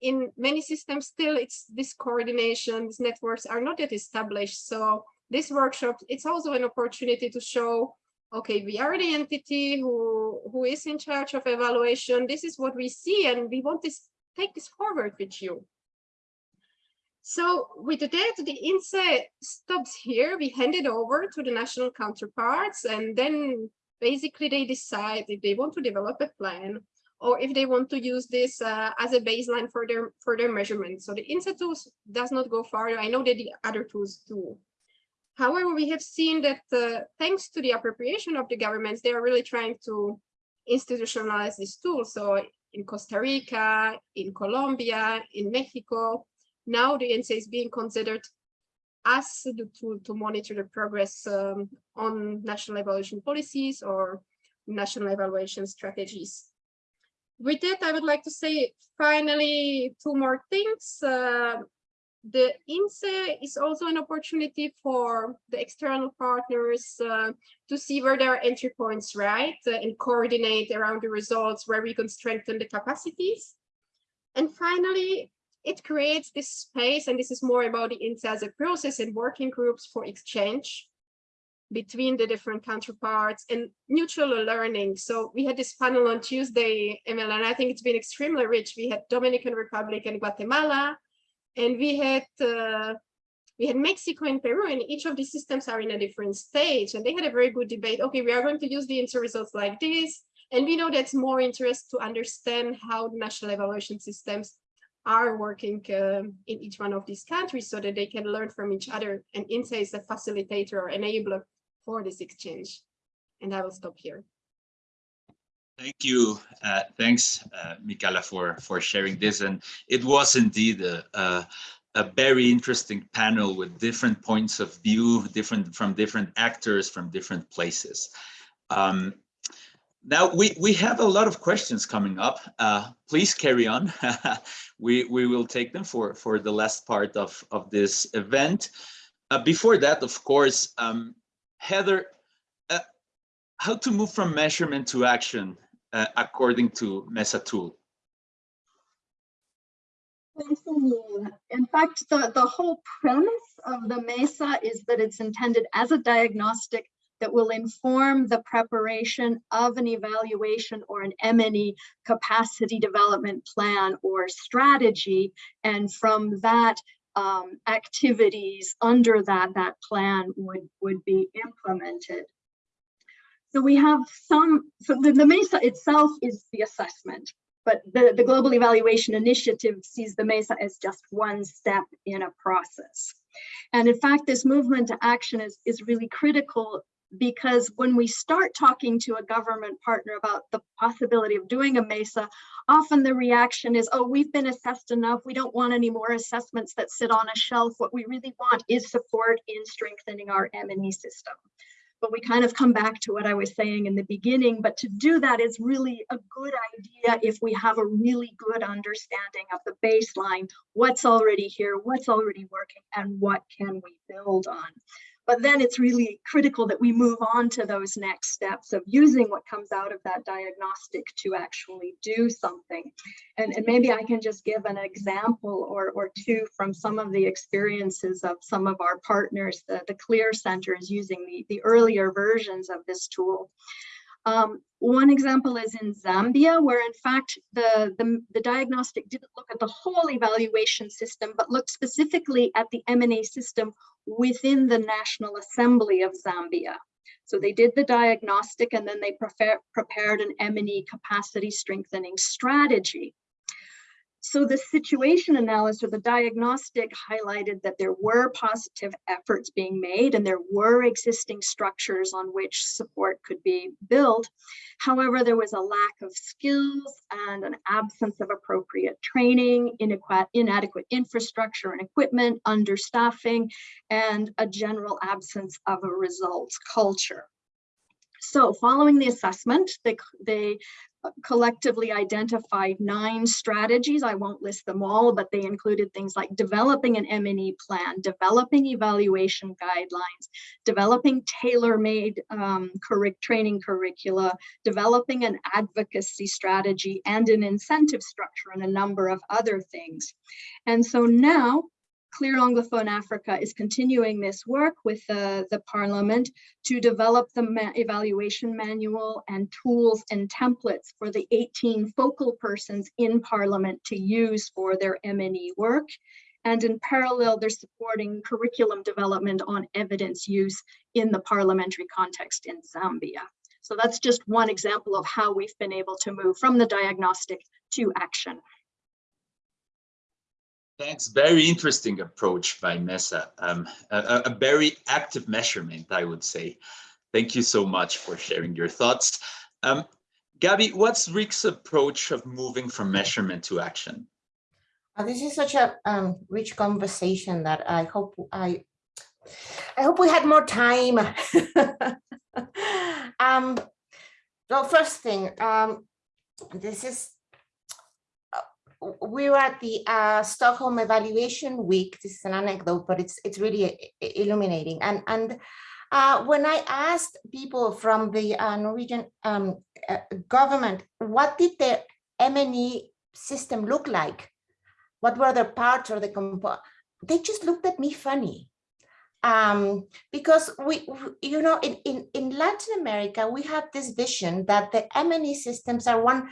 in many systems still it's this coordination, these networks are not yet established. So this workshop, it's also an opportunity to show, okay, we are the entity who, who is in charge of evaluation. This is what we see and we want to take this forward with you. So with that, the INSE stops here. We hand it over to the national counterparts, and then basically they decide if they want to develop a plan or if they want to use this uh, as a baseline for their for their measurement. So the INSE tools does not go farther. I know that the other tools do. However, we have seen that uh, thanks to the appropriation of the governments, they are really trying to institutionalize this tool. So in Costa Rica, in Colombia, in Mexico, now the INSE is being considered as the tool to monitor the progress um, on national evaluation policies or national evaluation strategies. With that, I would like to say finally two more things. Uh, the INSE is also an opportunity for the external partners uh, to see where there are entry points, right? Uh, and coordinate around the results where we can strengthen the capacities. And finally, it creates this space, and this is more about the a process and working groups for exchange between the different counterparts and mutual learning. So we had this panel on Tuesday, Emil, and I think it's been extremely rich. We had Dominican Republic and Guatemala, and we had uh, we had Mexico and Peru, and each of these systems are in a different stage. And they had a very good debate. Okay, we are going to use the INSE results like this. And we know that's more interest to understand how national evaluation systems are working um, in each one of these countries so that they can learn from each other. And INSE is a facilitator or enabler for this exchange. And I will stop here.
Thank you. Uh, thanks, uh, Michaela, for, for sharing this. And it was indeed a, a, a, very interesting panel with different points of view, different from different actors from different places. Um, now we we have a lot of questions coming up. Uh, please carry on. we we will take them for for the last part of of this event. Uh, before that, of course, um, Heather, uh, how to move from measurement to action uh, according to MESA tool?
In fact, the, the whole premise of the MESA is that it's intended as a diagnostic that will inform the preparation of an evaluation or an M&E capacity development plan or strategy. And from that, um, activities under that, that plan would, would be implemented. So we have some, so the, the MESA itself is the assessment, but the, the Global Evaluation Initiative sees the MESA as just one step in a process. And in fact, this movement to action is, is really critical because when we start talking to a government partner about the possibility of doing a MESA, often the reaction is, oh, we've been assessed enough. We don't want any more assessments that sit on a shelf. What we really want is support in strengthening our M&E system. But we kind of come back to what I was saying in the beginning, but to do that is really a good idea if we have a really good understanding of the baseline, what's already here, what's already working, and what can we build on. But then it's really critical that we move on to those next steps of using what comes out of that diagnostic to actually do something. And, and maybe I can just give an example or, or two from some of the experiences of some of our partners, the, the CLEAR centers using the, the earlier versions of this tool. Um, one example is in Zambia, where in fact the, the, the, diagnostic didn't look at the whole evaluation system, but looked specifically at the M&E system within the National Assembly of Zambia. So they did the diagnostic and then they prefer, prepared an M&E capacity strengthening strategy. So the situation analysis or the diagnostic highlighted that there were positive efforts being made and there were existing structures on which support could be built. However, there was a lack of skills and an absence of appropriate training, inadequate infrastructure and equipment, understaffing, and a general absence of a results culture. So following the assessment, they, they collectively identified nine strategies. I won't list them all, but they included things like developing an M&E plan, developing evaluation guidelines, developing tailor-made um, training curricula, developing an advocacy strategy and an incentive structure and a number of other things. And so now Clear Anglophone Africa is continuing this work with uh, the Parliament to develop the ma evaluation manual and tools and templates for the 18 focal persons in Parliament to use for their M&E work. And in parallel, they're supporting curriculum development on evidence use in the parliamentary context in Zambia. So that's just one example of how we've been able to move from the diagnostic to action.
Thanks. Very interesting approach by MESA. Um, a, a, very active measurement, I would say. Thank you so much for sharing your thoughts. Um, Gabby, what's Rick's approach of moving from measurement to action?
Uh, this is such a um, rich conversation that I hope I, I hope we had more time. um, well, first thing, um, this is were at the uh, Stockholm Evaluation Week. This is an anecdote, but it's it's really illuminating. And and uh, when I asked people from the uh, Norwegian um, uh, government, what did the M&E system look like? What were the parts or the components? They just looked at me funny. Um, because we, you know, in, in, in Latin America, we have this vision that the M&E systems are one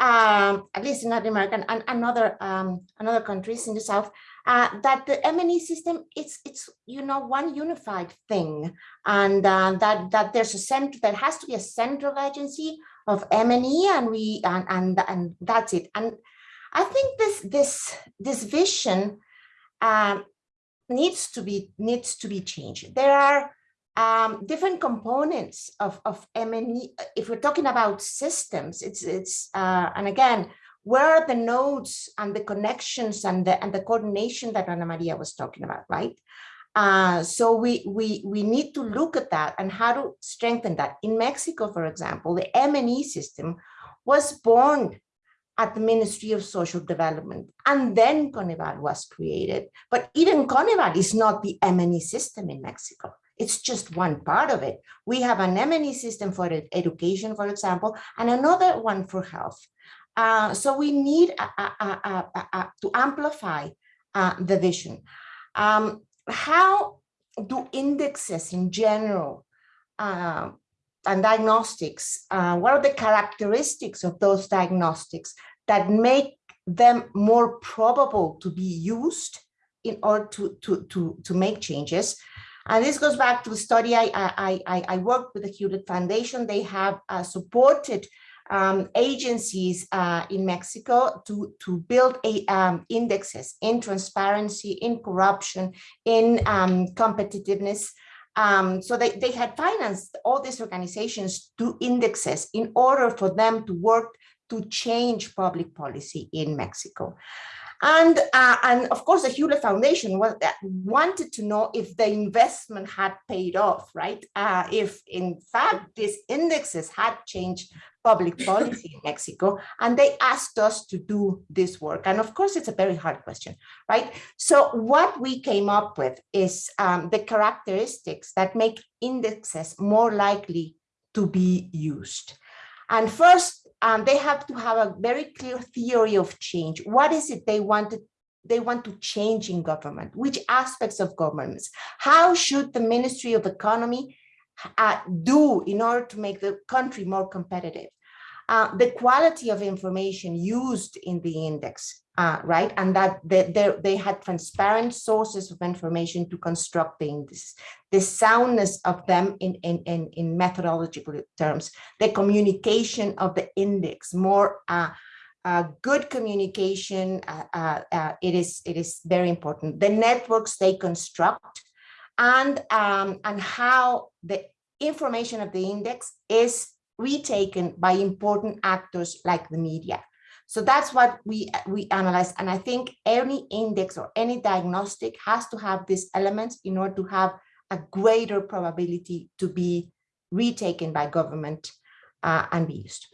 um, at least in Latin America and, and other um, another countries in the south, uh, that the M&E system it's it's you know one unified thing, and uh, that that there's a center there has to be a central agency of M&E, and we and and and that's it. And I think this this this vision uh, needs to be needs to be changed. There are um, different components of, of M&E, if we're talking about systems, it's, it's uh, and again, where are the nodes and the connections and the, and the coordination that Ana Maria was talking about, right? Uh, so we, we, we need to look at that and how to strengthen that. In Mexico, for example, the M&E system was born at the Ministry of Social Development. And then Coneval was created. But even Coneval is not the M&E system in Mexico. It's just one part of it. We have an M&E system for education, for example, and another one for health. Uh, so we need uh, uh, to amplify uh, the vision. Um, how do indexes in general uh, and diagnostics, uh, what are the characteristics of those diagnostics that make them more probable to be used in order to, to, to, to make changes? And this goes back to the study I, I, I, I worked with the Hewlett Foundation. They have uh, supported um, agencies uh, in Mexico to, to build a, um, indexes in transparency, in corruption, in um, competitiveness. Um, so they, they had financed all these organizations to indexes in order for them to work to change public policy in Mexico. And, uh, and of course, the Hewlett Foundation was, wanted to know if the investment had paid off, right? Uh, if in fact these indexes had changed public policy in Mexico, and they asked us to do this work. And of course, it's a very hard question, right? So what we came up with is um, the characteristics that make indexes more likely to be used. And first, um, they have to have a very clear theory of change. What is it they wanted they want to change in government? Which aspects of governments? How should the Ministry of Economy uh, do in order to make the country more competitive? Uh, the quality of information used in the index, uh, right? And that they, they, had transparent sources of information to construct the index, the soundness of them in, in, in, in methodological terms, the communication of the index, more uh, uh, good communication, uh, uh, uh, it is it is very important. The networks they construct and, um, and how the information of the index is retaken by important actors like the media. So that's what we, we analyze. And I think any index or any diagnostic has to have these elements in order to have a greater probability to be retaken by government uh, and be used.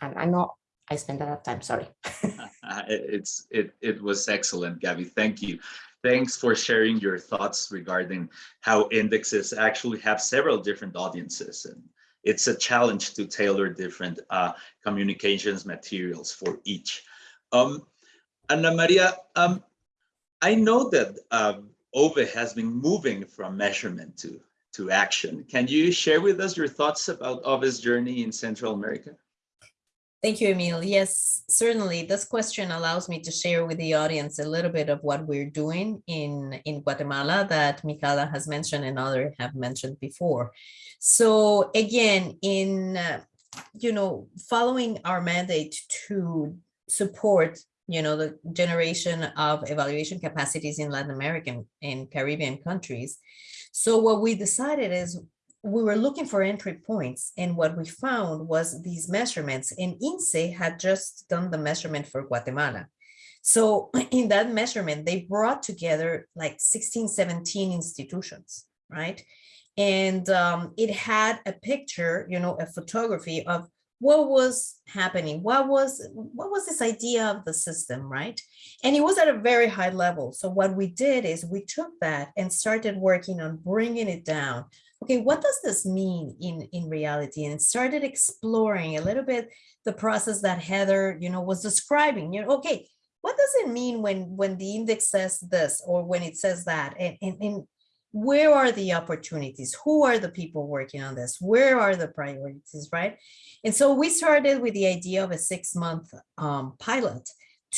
And I know I spent a lot of time, sorry.
it's it it was excellent, Gabby. Thank you. Thanks for sharing your thoughts regarding how indexes actually have several different audiences and it's a challenge to tailor different uh, communications materials for each. Um, Ana Maria, um, I know that uh, OVE has been moving from measurement to, to action. Can you share with us your thoughts about OVE's journey in Central America?
Thank you, Emil. Yes, certainly. This question allows me to share with the audience a little bit of what we're doing in, in Guatemala that Micaela has mentioned and others have mentioned before. So again, in, uh, you know, following our mandate to support, you know, the generation of evaluation capacities in Latin American and Caribbean countries. So what we decided is we were looking for entry points and what we found was these measurements and INSE had just done the measurement for Guatemala. So in that measurement, they brought together like 16, 17 institutions, right? And um, it had a picture, you know, a photography of what was happening, what was what was this idea of the system, right? And it was at a very high level. So what we did is we took that and started working on bringing it down okay, what does this mean in, in reality? And started exploring a little bit the process that Heather, you know, was describing, you know, okay, what does it mean when, when the index says this or when it says that? And, and, and where are the opportunities? Who are the people working on this? Where are the priorities, right? And so we started with the idea of a six month um, pilot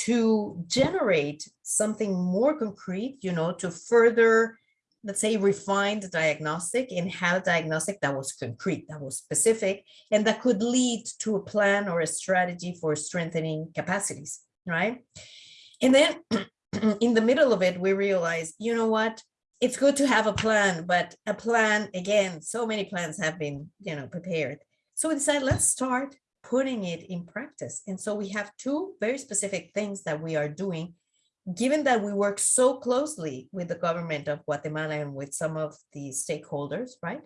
to generate something more concrete, you know, to further let's say, refined diagnostic and have diagnostic that was concrete, that was specific, and that could lead to a plan or a strategy for strengthening capacities, right? And then in the middle of it, we realized, you know what, it's good to have a plan, but a plan, again, so many plans have been, you know, prepared. So we decided, let's start putting it in practice. And so we have two very specific things that we are doing given that we work so closely with the government of Guatemala and with some of the stakeholders, right?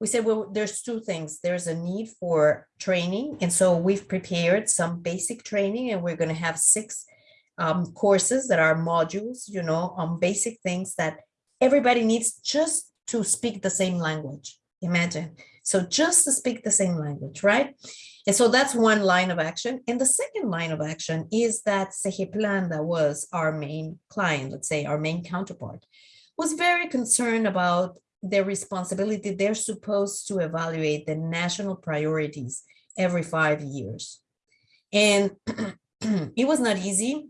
We said, well, there's two things. There's a need for training. And so we've prepared some basic training and we're going to have six um, courses that are modules, you know, on basic things that everybody needs just to speak the same language. Imagine. So just to speak the same language, right? And so that's one line of action. And the second line of action is that Segeplan, that was our main client, let's say our main counterpart, was very concerned about their responsibility. They're supposed to evaluate the national priorities every five years. And it was not easy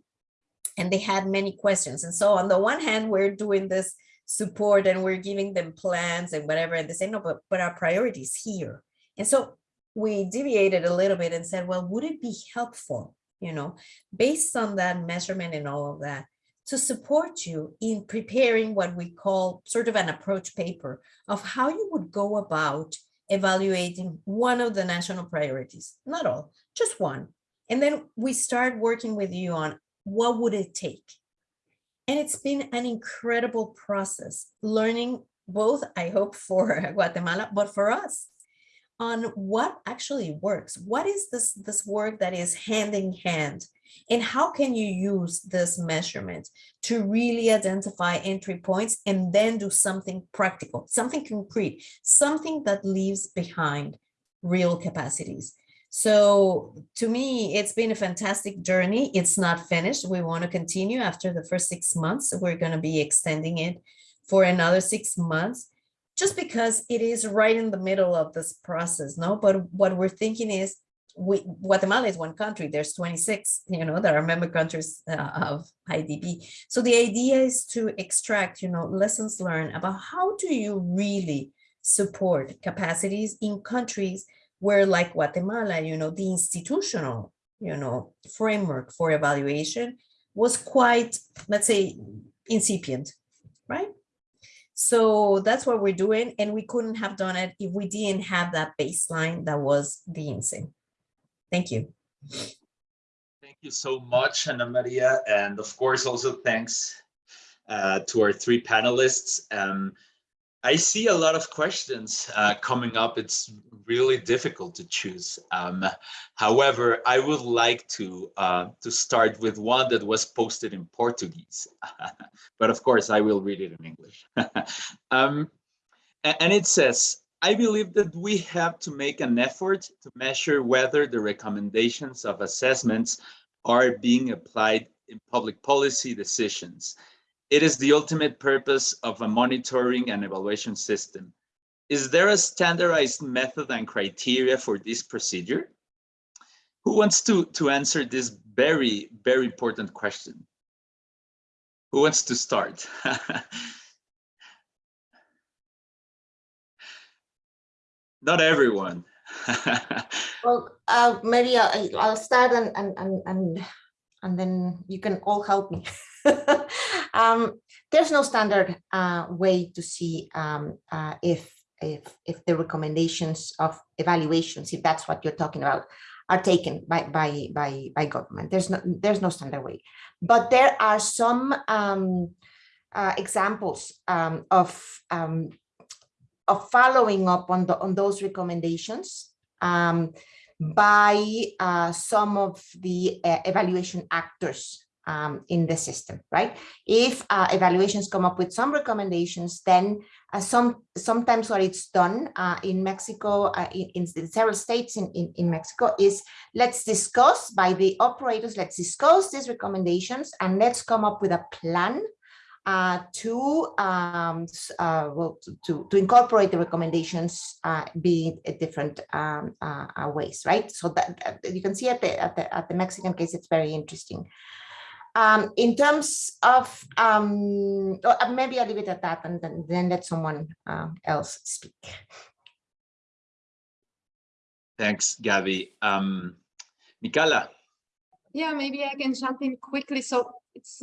and they had many questions. And so on the one hand, we're doing this support and we're giving them plans and whatever, and they say, no, but, but our priorities here. And so we deviated a little bit and said, well, would it be helpful, you know, based on that measurement and all of that, to support you in preparing what we call sort of an approach paper of how you would go about evaluating one of the national priorities, not all, just one. And then we start working with you on what would it take? And it's been an incredible process, learning both, I hope, for Guatemala, but for us, on what actually works. What is this, this work that is hand in hand? And how can you use this measurement to really identify entry points and then do something practical, something concrete, something that leaves behind real capacities. So to me, it's been a fantastic journey. It's not finished. We want to continue after the first six months. We're going to be extending it for another six months just because it is right in the middle of this process. No, but what we're thinking is we, Guatemala is one country. There's 26, you know, that are member countries uh, of IDB. So the idea is to extract, you know, lessons learned about how do you really support capacities in countries where like Guatemala, you know, the institutional, you know, framework for evaluation was quite, let's say, incipient, right? So that's what we're doing. And we couldn't have done it if we didn't have that baseline that was the INSE. Thank you.
Thank you so much, Ana Maria. And of course, also thanks uh, to our three panelists. Um, I see a lot of questions uh, coming up. It's really difficult to choose. Um, however, I would like to uh, to start with one that was posted in Portuguese, but of course I will read it in English. um, and it says, I believe that we have to make an effort to measure whether the recommendations of assessments are being applied in public policy decisions it is the ultimate purpose of a monitoring and evaluation system. Is there a standardized method and criteria for this procedure? Who wants to, to answer this very, very important question? Who wants to start? Not everyone.
well, uh, maybe I'll, I'll start and, and, and, and, and then you can all help me. um, there's no standard uh, way to see um, uh, if, if, if the recommendations of evaluations, if that's what you're talking about, are taken by, by, by, by government. There's no, there's no standard way. But there are some um, uh, examples um, of, um, of following up on, the, on those recommendations um, by uh, some of the uh, evaluation actors um, in the system, right? If uh, evaluations come up with some recommendations, then uh, some sometimes what it's done uh, in Mexico, uh, in, in, several states in, in, in, Mexico is let's discuss by the operators, let's discuss these recommendations and let's come up with a plan uh, to um, uh, well to, to incorporate the recommendations be different um, ways, right? So that you can see at the, at the at the Mexican case, it's very interesting. Um, in terms of, um, uh, maybe I'll leave it at that and then, then let someone uh, else speak.
Thanks, Gabby. Um, Michaela.
Yeah, maybe I can jump in quickly. So it's,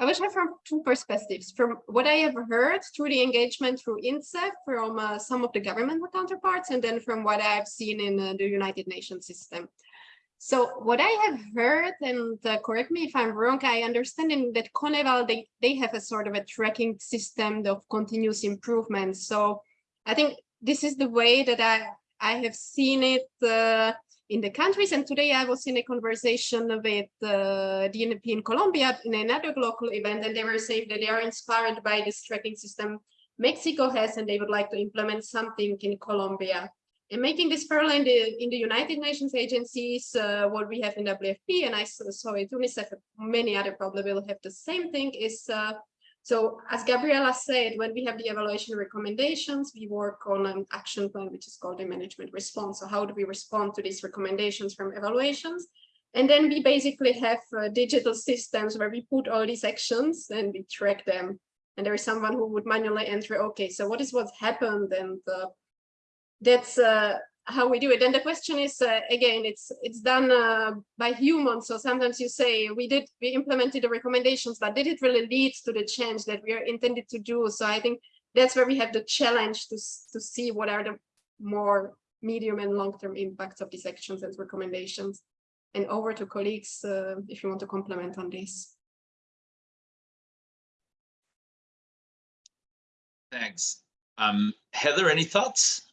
I wish I from two perspectives. From what I have heard through the engagement through INSE, from uh, some of the government counterparts, and then from what I've seen in uh, the United Nations system. So what I have heard, and uh, correct me if I'm wrong, I understand that Coneval, they, they have a sort of a tracking system of continuous improvement. So I think this is the way that I, I have seen it uh, in the countries. And today I was in a conversation with uh, DNP in Colombia in another local event, and they were saying that they are inspired by this tracking system Mexico has and they would like to implement something in Colombia. And making this parallel in the, in the United Nations agencies, uh, what we have in WFP, and I saw it, UNICEF, many other probably will have the same thing, is uh, so as Gabriela said, when we have the evaluation recommendations, we work on an action plan, which is called the management response. So how do we respond to these recommendations from evaluations? And then we basically have uh, digital systems where we put all these actions and we track them. And there is someone who would manually enter, okay, so what is what's happened? And that's uh, how we do it. And the question is, uh, again, it's it's done uh, by humans. So sometimes you say we did, we implemented the recommendations, but did it really lead to the change that we are intended to do? So I think that's where we have the challenge to, to see what are the more medium and long-term impacts of these actions and recommendations. And over to colleagues, uh, if you want to comment on this.
Thanks. Um, Heather, any thoughts?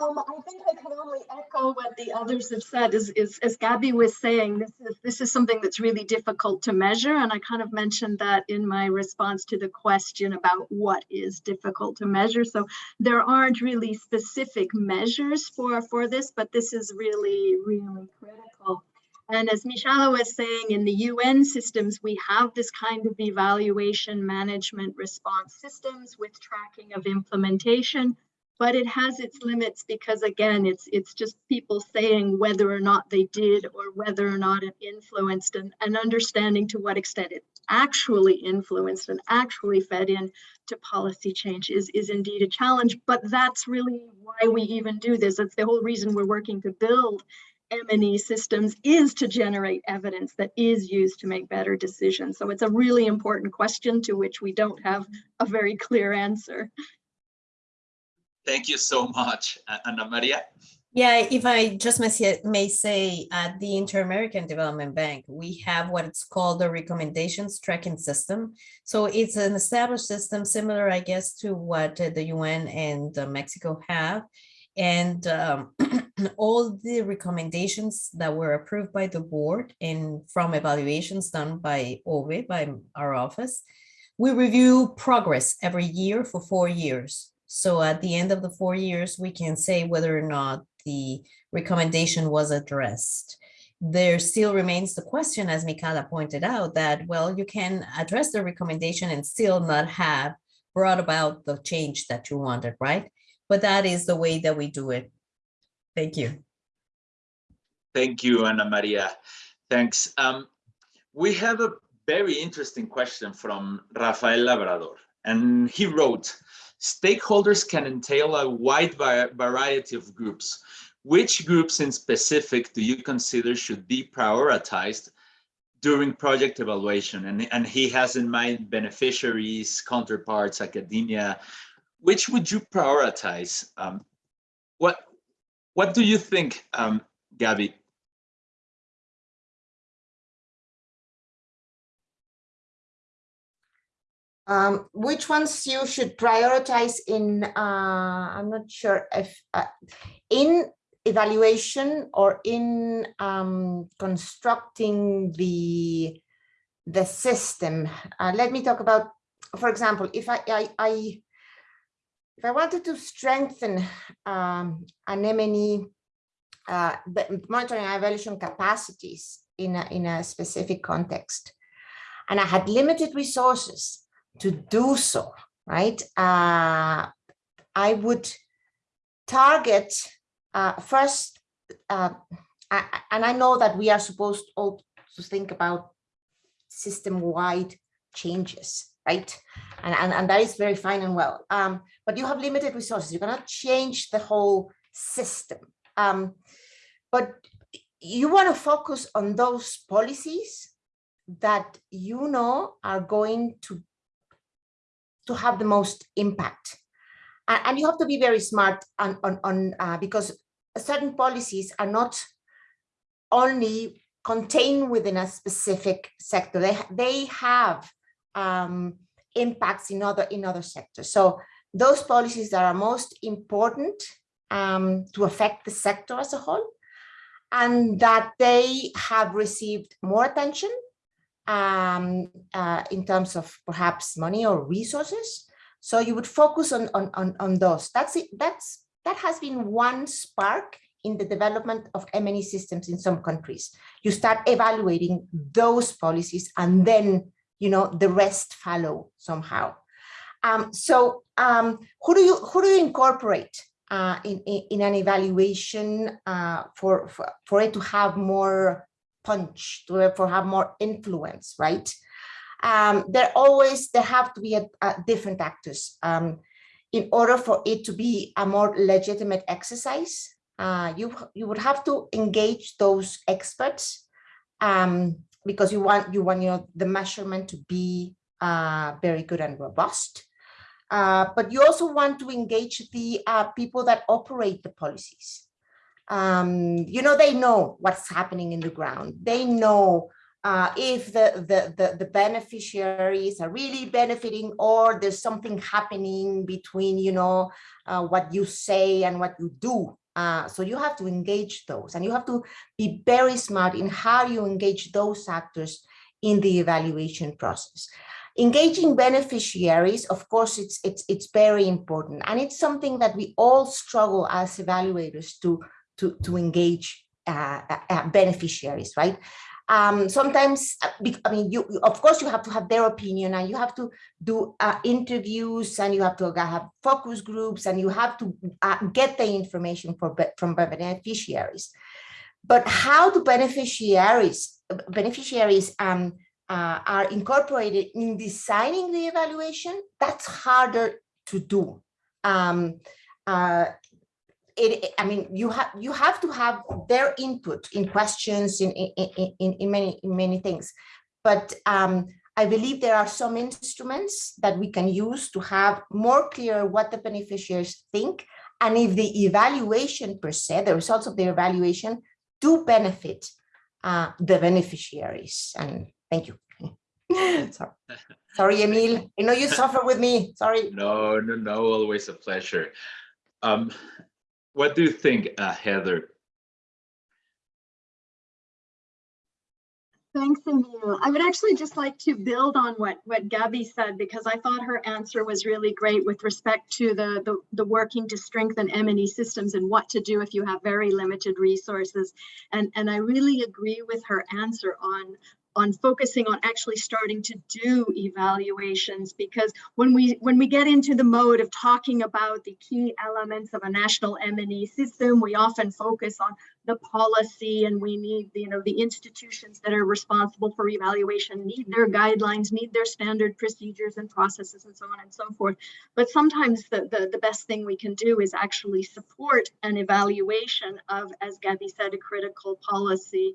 Um, I think I can only echo what the others have said is, is as Gabby was saying, this is this is something that's really difficult to measure. And I kind of mentioned that in my response to the question about what is difficult to measure. So there aren't really specific measures for, for this, but this is really, really critical. And as Michaela was saying, in the UN systems, we have this kind of evaluation management response systems with tracking of implementation but it has its limits because again, it's it's just people saying whether or not they did or whether or not it influenced and, and understanding to what extent it actually influenced and actually fed in to policy change is, is indeed a challenge. But that's really why we even do this. That's the whole reason we're working to build M&E systems is to generate evidence that is used to make better decisions. So it's a really important question to which we don't have a very clear answer.
Thank you so much, Ana Maria.
Yeah, if I just may say, at the Inter-American Development Bank, we have what it's called the recommendations tracking system. So it's an established system similar, I guess, to what the UN and Mexico have. And um, all the recommendations that were approved by the board and from evaluations done by OVE, by our office, we review progress every year for four years. So at the end of the four years, we can say whether or not the recommendation was addressed. There still remains the question, as Michaela pointed out, that, well, you can address the recommendation and still not have brought about the change that you wanted, right? But that is the way that we do it. Thank you.
Thank you, Ana Maria. Thanks. Um, we have a very interesting question from Rafael Labrador, and he wrote, Stakeholders can entail a wide variety of groups. Which groups in specific do you consider should be prioritized during project evaluation? And, and he has in mind beneficiaries, counterparts, academia. Which would you prioritize? Um, what, what do you think, um, Gabby?
Um, which ones you should prioritize in, uh, I'm not sure if, uh, in evaluation or in um, constructing the, the system. Uh, let me talk about, for example, if I, I, I if I wanted to strengthen um, an M&E uh, monitoring and evaluation capacities in a, in a specific context, and I had limited resources, to do so, right? Uh, I would target uh, first, uh, I, and I know that we are supposed all to think about system-wide changes, right? And, and, and that is very fine and well. Um, but you have limited resources. You cannot change the whole system. Um, but you want to focus on those policies that you know are going to to have the most impact. And, and you have to be very smart on, on, on uh, because certain policies are not only contained within a specific sector. They, they have um, impacts in other, in other sectors. So those policies that are most important um, to affect the sector as a whole and that they have received more attention um, uh, in terms of perhaps money or resources. So you would focus on, on, on, on those. That's it. That's, that has been one spark in the development of M&E systems in some countries. You start evaluating those policies and then, you know, the rest follow somehow. Um, so um, who do you who do you incorporate uh, in, in, in an evaluation uh, for, for for it to have more punch, to for have more influence, right? Um, there always there have to be a, a different actors um, in order for it to be a more legitimate exercise. Uh, you you would have to engage those experts um, because you want you want you know the measurement to be uh, very good and robust. Uh, but you also want to engage the uh, people that operate the policies. Um, you know, they know what's happening in the ground. They know uh, if the, the, the, the, beneficiaries are really benefiting or there's something happening between, you know, uh, what you say and what you do. Uh, so you have to engage those and you have to be very smart in how you engage those actors in the evaluation process. Engaging beneficiaries, of course, it's, it's, it's very important. And it's something that we all struggle as evaluators to, to, to engage uh, uh, beneficiaries, right? Um, sometimes, uh, I mean, you, of course, you have to have their opinion and you have to do uh, interviews and you have to have focus groups and you have to uh, get the information for, from beneficiaries. But how do beneficiaries, beneficiaries um, uh, are incorporated in designing the evaluation, that's harder to do. Um, uh, it, I mean, you have you have to have their input in questions in in, in, in many in many things, but um, I believe there are some instruments that we can use to have more clear what the beneficiaries think, and if the evaluation per se, the results of the evaluation, do benefit uh, the beneficiaries. And Thank you. Sorry. Sorry, Emil. I know you suffer with me. Sorry.
No, no, no. Always a pleasure. Um, what do you think, uh, Heather?
Thanks, Emil. I would actually just like to build on what, what Gabby said, because I thought her answer was really great with respect to the, the, the working to strengthen M&E systems and what to do if you have very limited resources. And, and I really agree with her answer on on focusing on actually starting to do evaluations because when we when we get into the mode of talking about the key elements of a national M&E system we often focus on the policy and we need you know the institutions that are responsible for evaluation need their guidelines need their standard procedures and processes and so on and so forth. But sometimes the the, the best thing we can do is actually support an evaluation of as Gabby said a critical policy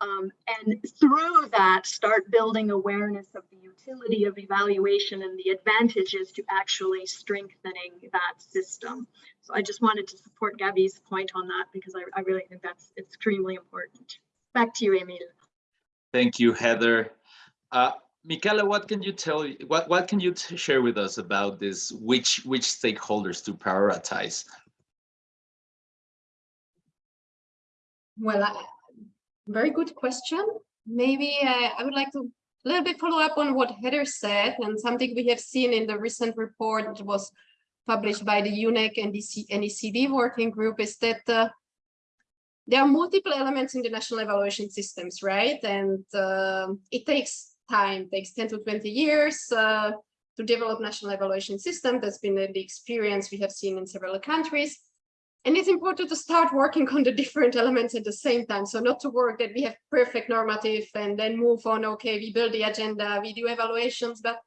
um, and through that start building awareness of the utility of evaluation and the advantages to actually strengthening that system. So I just wanted to support Gabby's point on that because I, I really think that's extremely important. Back to you, Emil.
Thank you, Heather. Uh, Michaela, what can you tell what what can you share with us about this? Which which stakeholders to prioritize?
Well, I, very good question. Maybe uh, I would like to a little bit follow up on what Heather said and something we have seen in the recent report that was published by the UNEG and the NECD working group is that uh, there are multiple elements in the national evaluation systems, right? And uh, it takes time, takes 10 to 20 years uh, to develop national evaluation system. That's been the experience we have seen in several countries. And it's important to start working on the different elements at the same time. So not to work that we have perfect normative and then move on, okay, we build the agenda, we do evaluations, but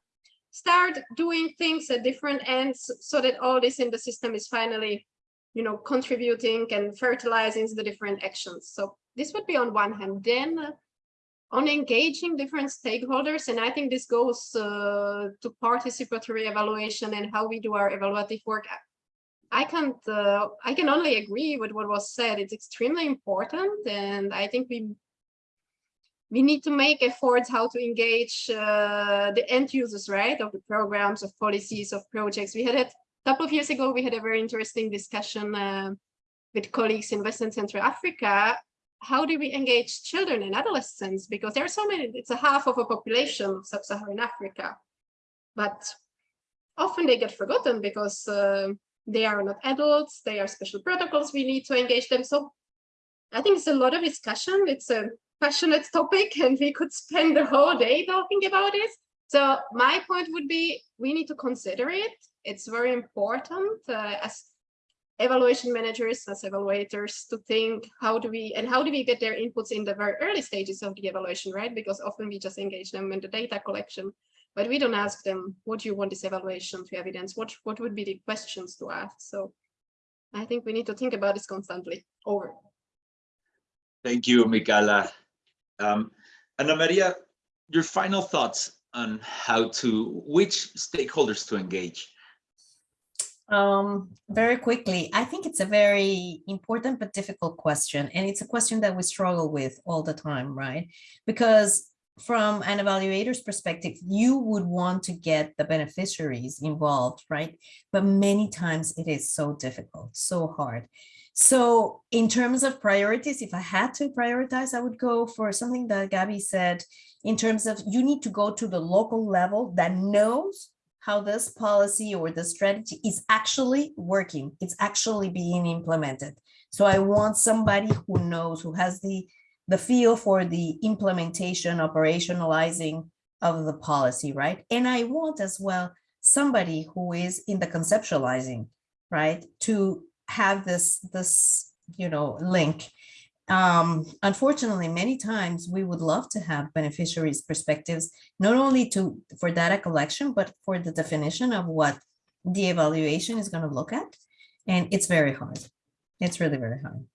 start doing things at different ends so that all this in the system is finally, you know, contributing and fertilizing the different actions. So this would be on one hand. Then on engaging different stakeholders, and I think this goes uh, to participatory evaluation and how we do our evaluative work I can't, uh, I can only agree with what was said. It's extremely important. And I think we, we need to make efforts how to engage uh, the end users, right, of the programs, of policies, of projects. We had it a couple of years ago, we had a very interesting discussion uh, with colleagues in Western Central Africa how do we engage children and adolescents? Because there are so many, it's a half of a population of sub-Saharan Africa. But often they get forgotten because uh, they are not adults, they are special protocols, we need to engage them. So I think it's a lot of discussion. It's a passionate topic and we could spend the whole day talking about it. So my point would be, we need to consider it. It's very important uh, as evaluation managers, as evaluators to think how do we, and how do we get their inputs in the very early stages of the evaluation, right? Because often we just engage them in the data collection, but we don't ask them, what do you want this evaluation to evidence? What, what would be the questions to ask? So I think we need to think about this constantly. Over.
Thank you, Michaela. Um, Ana Maria, your final thoughts on how to, which stakeholders to engage?
Um, very quickly, I think it's a very important but difficult question. And it's a question that we struggle with all the time, right? Because from an evaluator's perspective, you would want to get the beneficiaries involved, right? But many times it is so difficult, so hard. So in terms of priorities, if I had to prioritize, I would go for something that Gabby said in terms of you need to go to the local level that knows how this policy or the strategy is actually working. It's actually being implemented. So I want somebody who knows, who has the, the feel for the implementation, operationalizing of the policy, right? And I want as well somebody who is in the conceptualizing, right? To have this, this, you know, link. Um, unfortunately, many times we would love to have beneficiaries perspectives, not only to for data collection, but for the definition of what the evaluation is going to look at. And it's very hard. It's really very hard.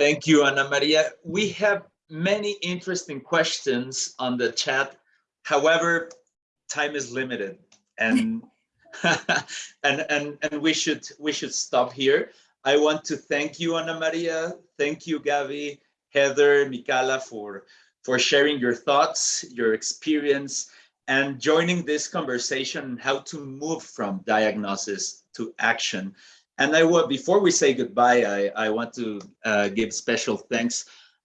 Thank you, Ana Maria. We have many interesting questions on the chat. However, time is limited and and and and we should we should stop here. I want to thank you, Ana Maria. Thank you, Gabby, Heather, Michaela for for sharing your thoughts, your experience, and joining this conversation how to move from diagnosis to action. And I will, before we say goodbye, I, I want to uh, give special thanks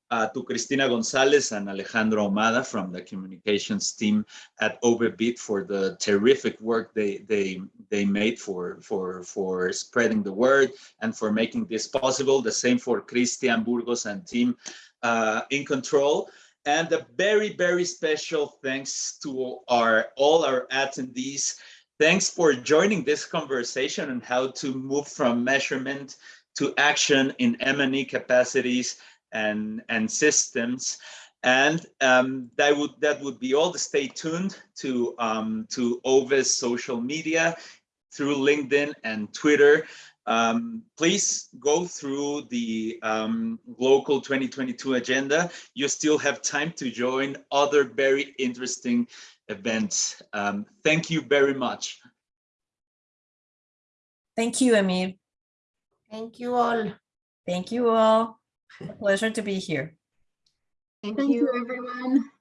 uh, to Cristina Gonzalez and Alejandro Omada from the communications team at Overbit for the terrific work they they they made for for for spreading the word and for making this possible. The same for Christian Burgos and team uh, in control. And a very very special thanks to our all our attendees. Thanks for joining this conversation on how to move from measurement to action in M&E capacities and and systems and um, that would that would be all stay tuned to um, to OVE's social media through LinkedIn and Twitter. Um, please go through the um, gLOCAL 2022 agenda. You still have time to join other very interesting events. Um, thank you very much.
Thank you, Amir.
Thank you all.
Thank you all. A pleasure to be here.
Thank,
Thank
you.
you, everyone.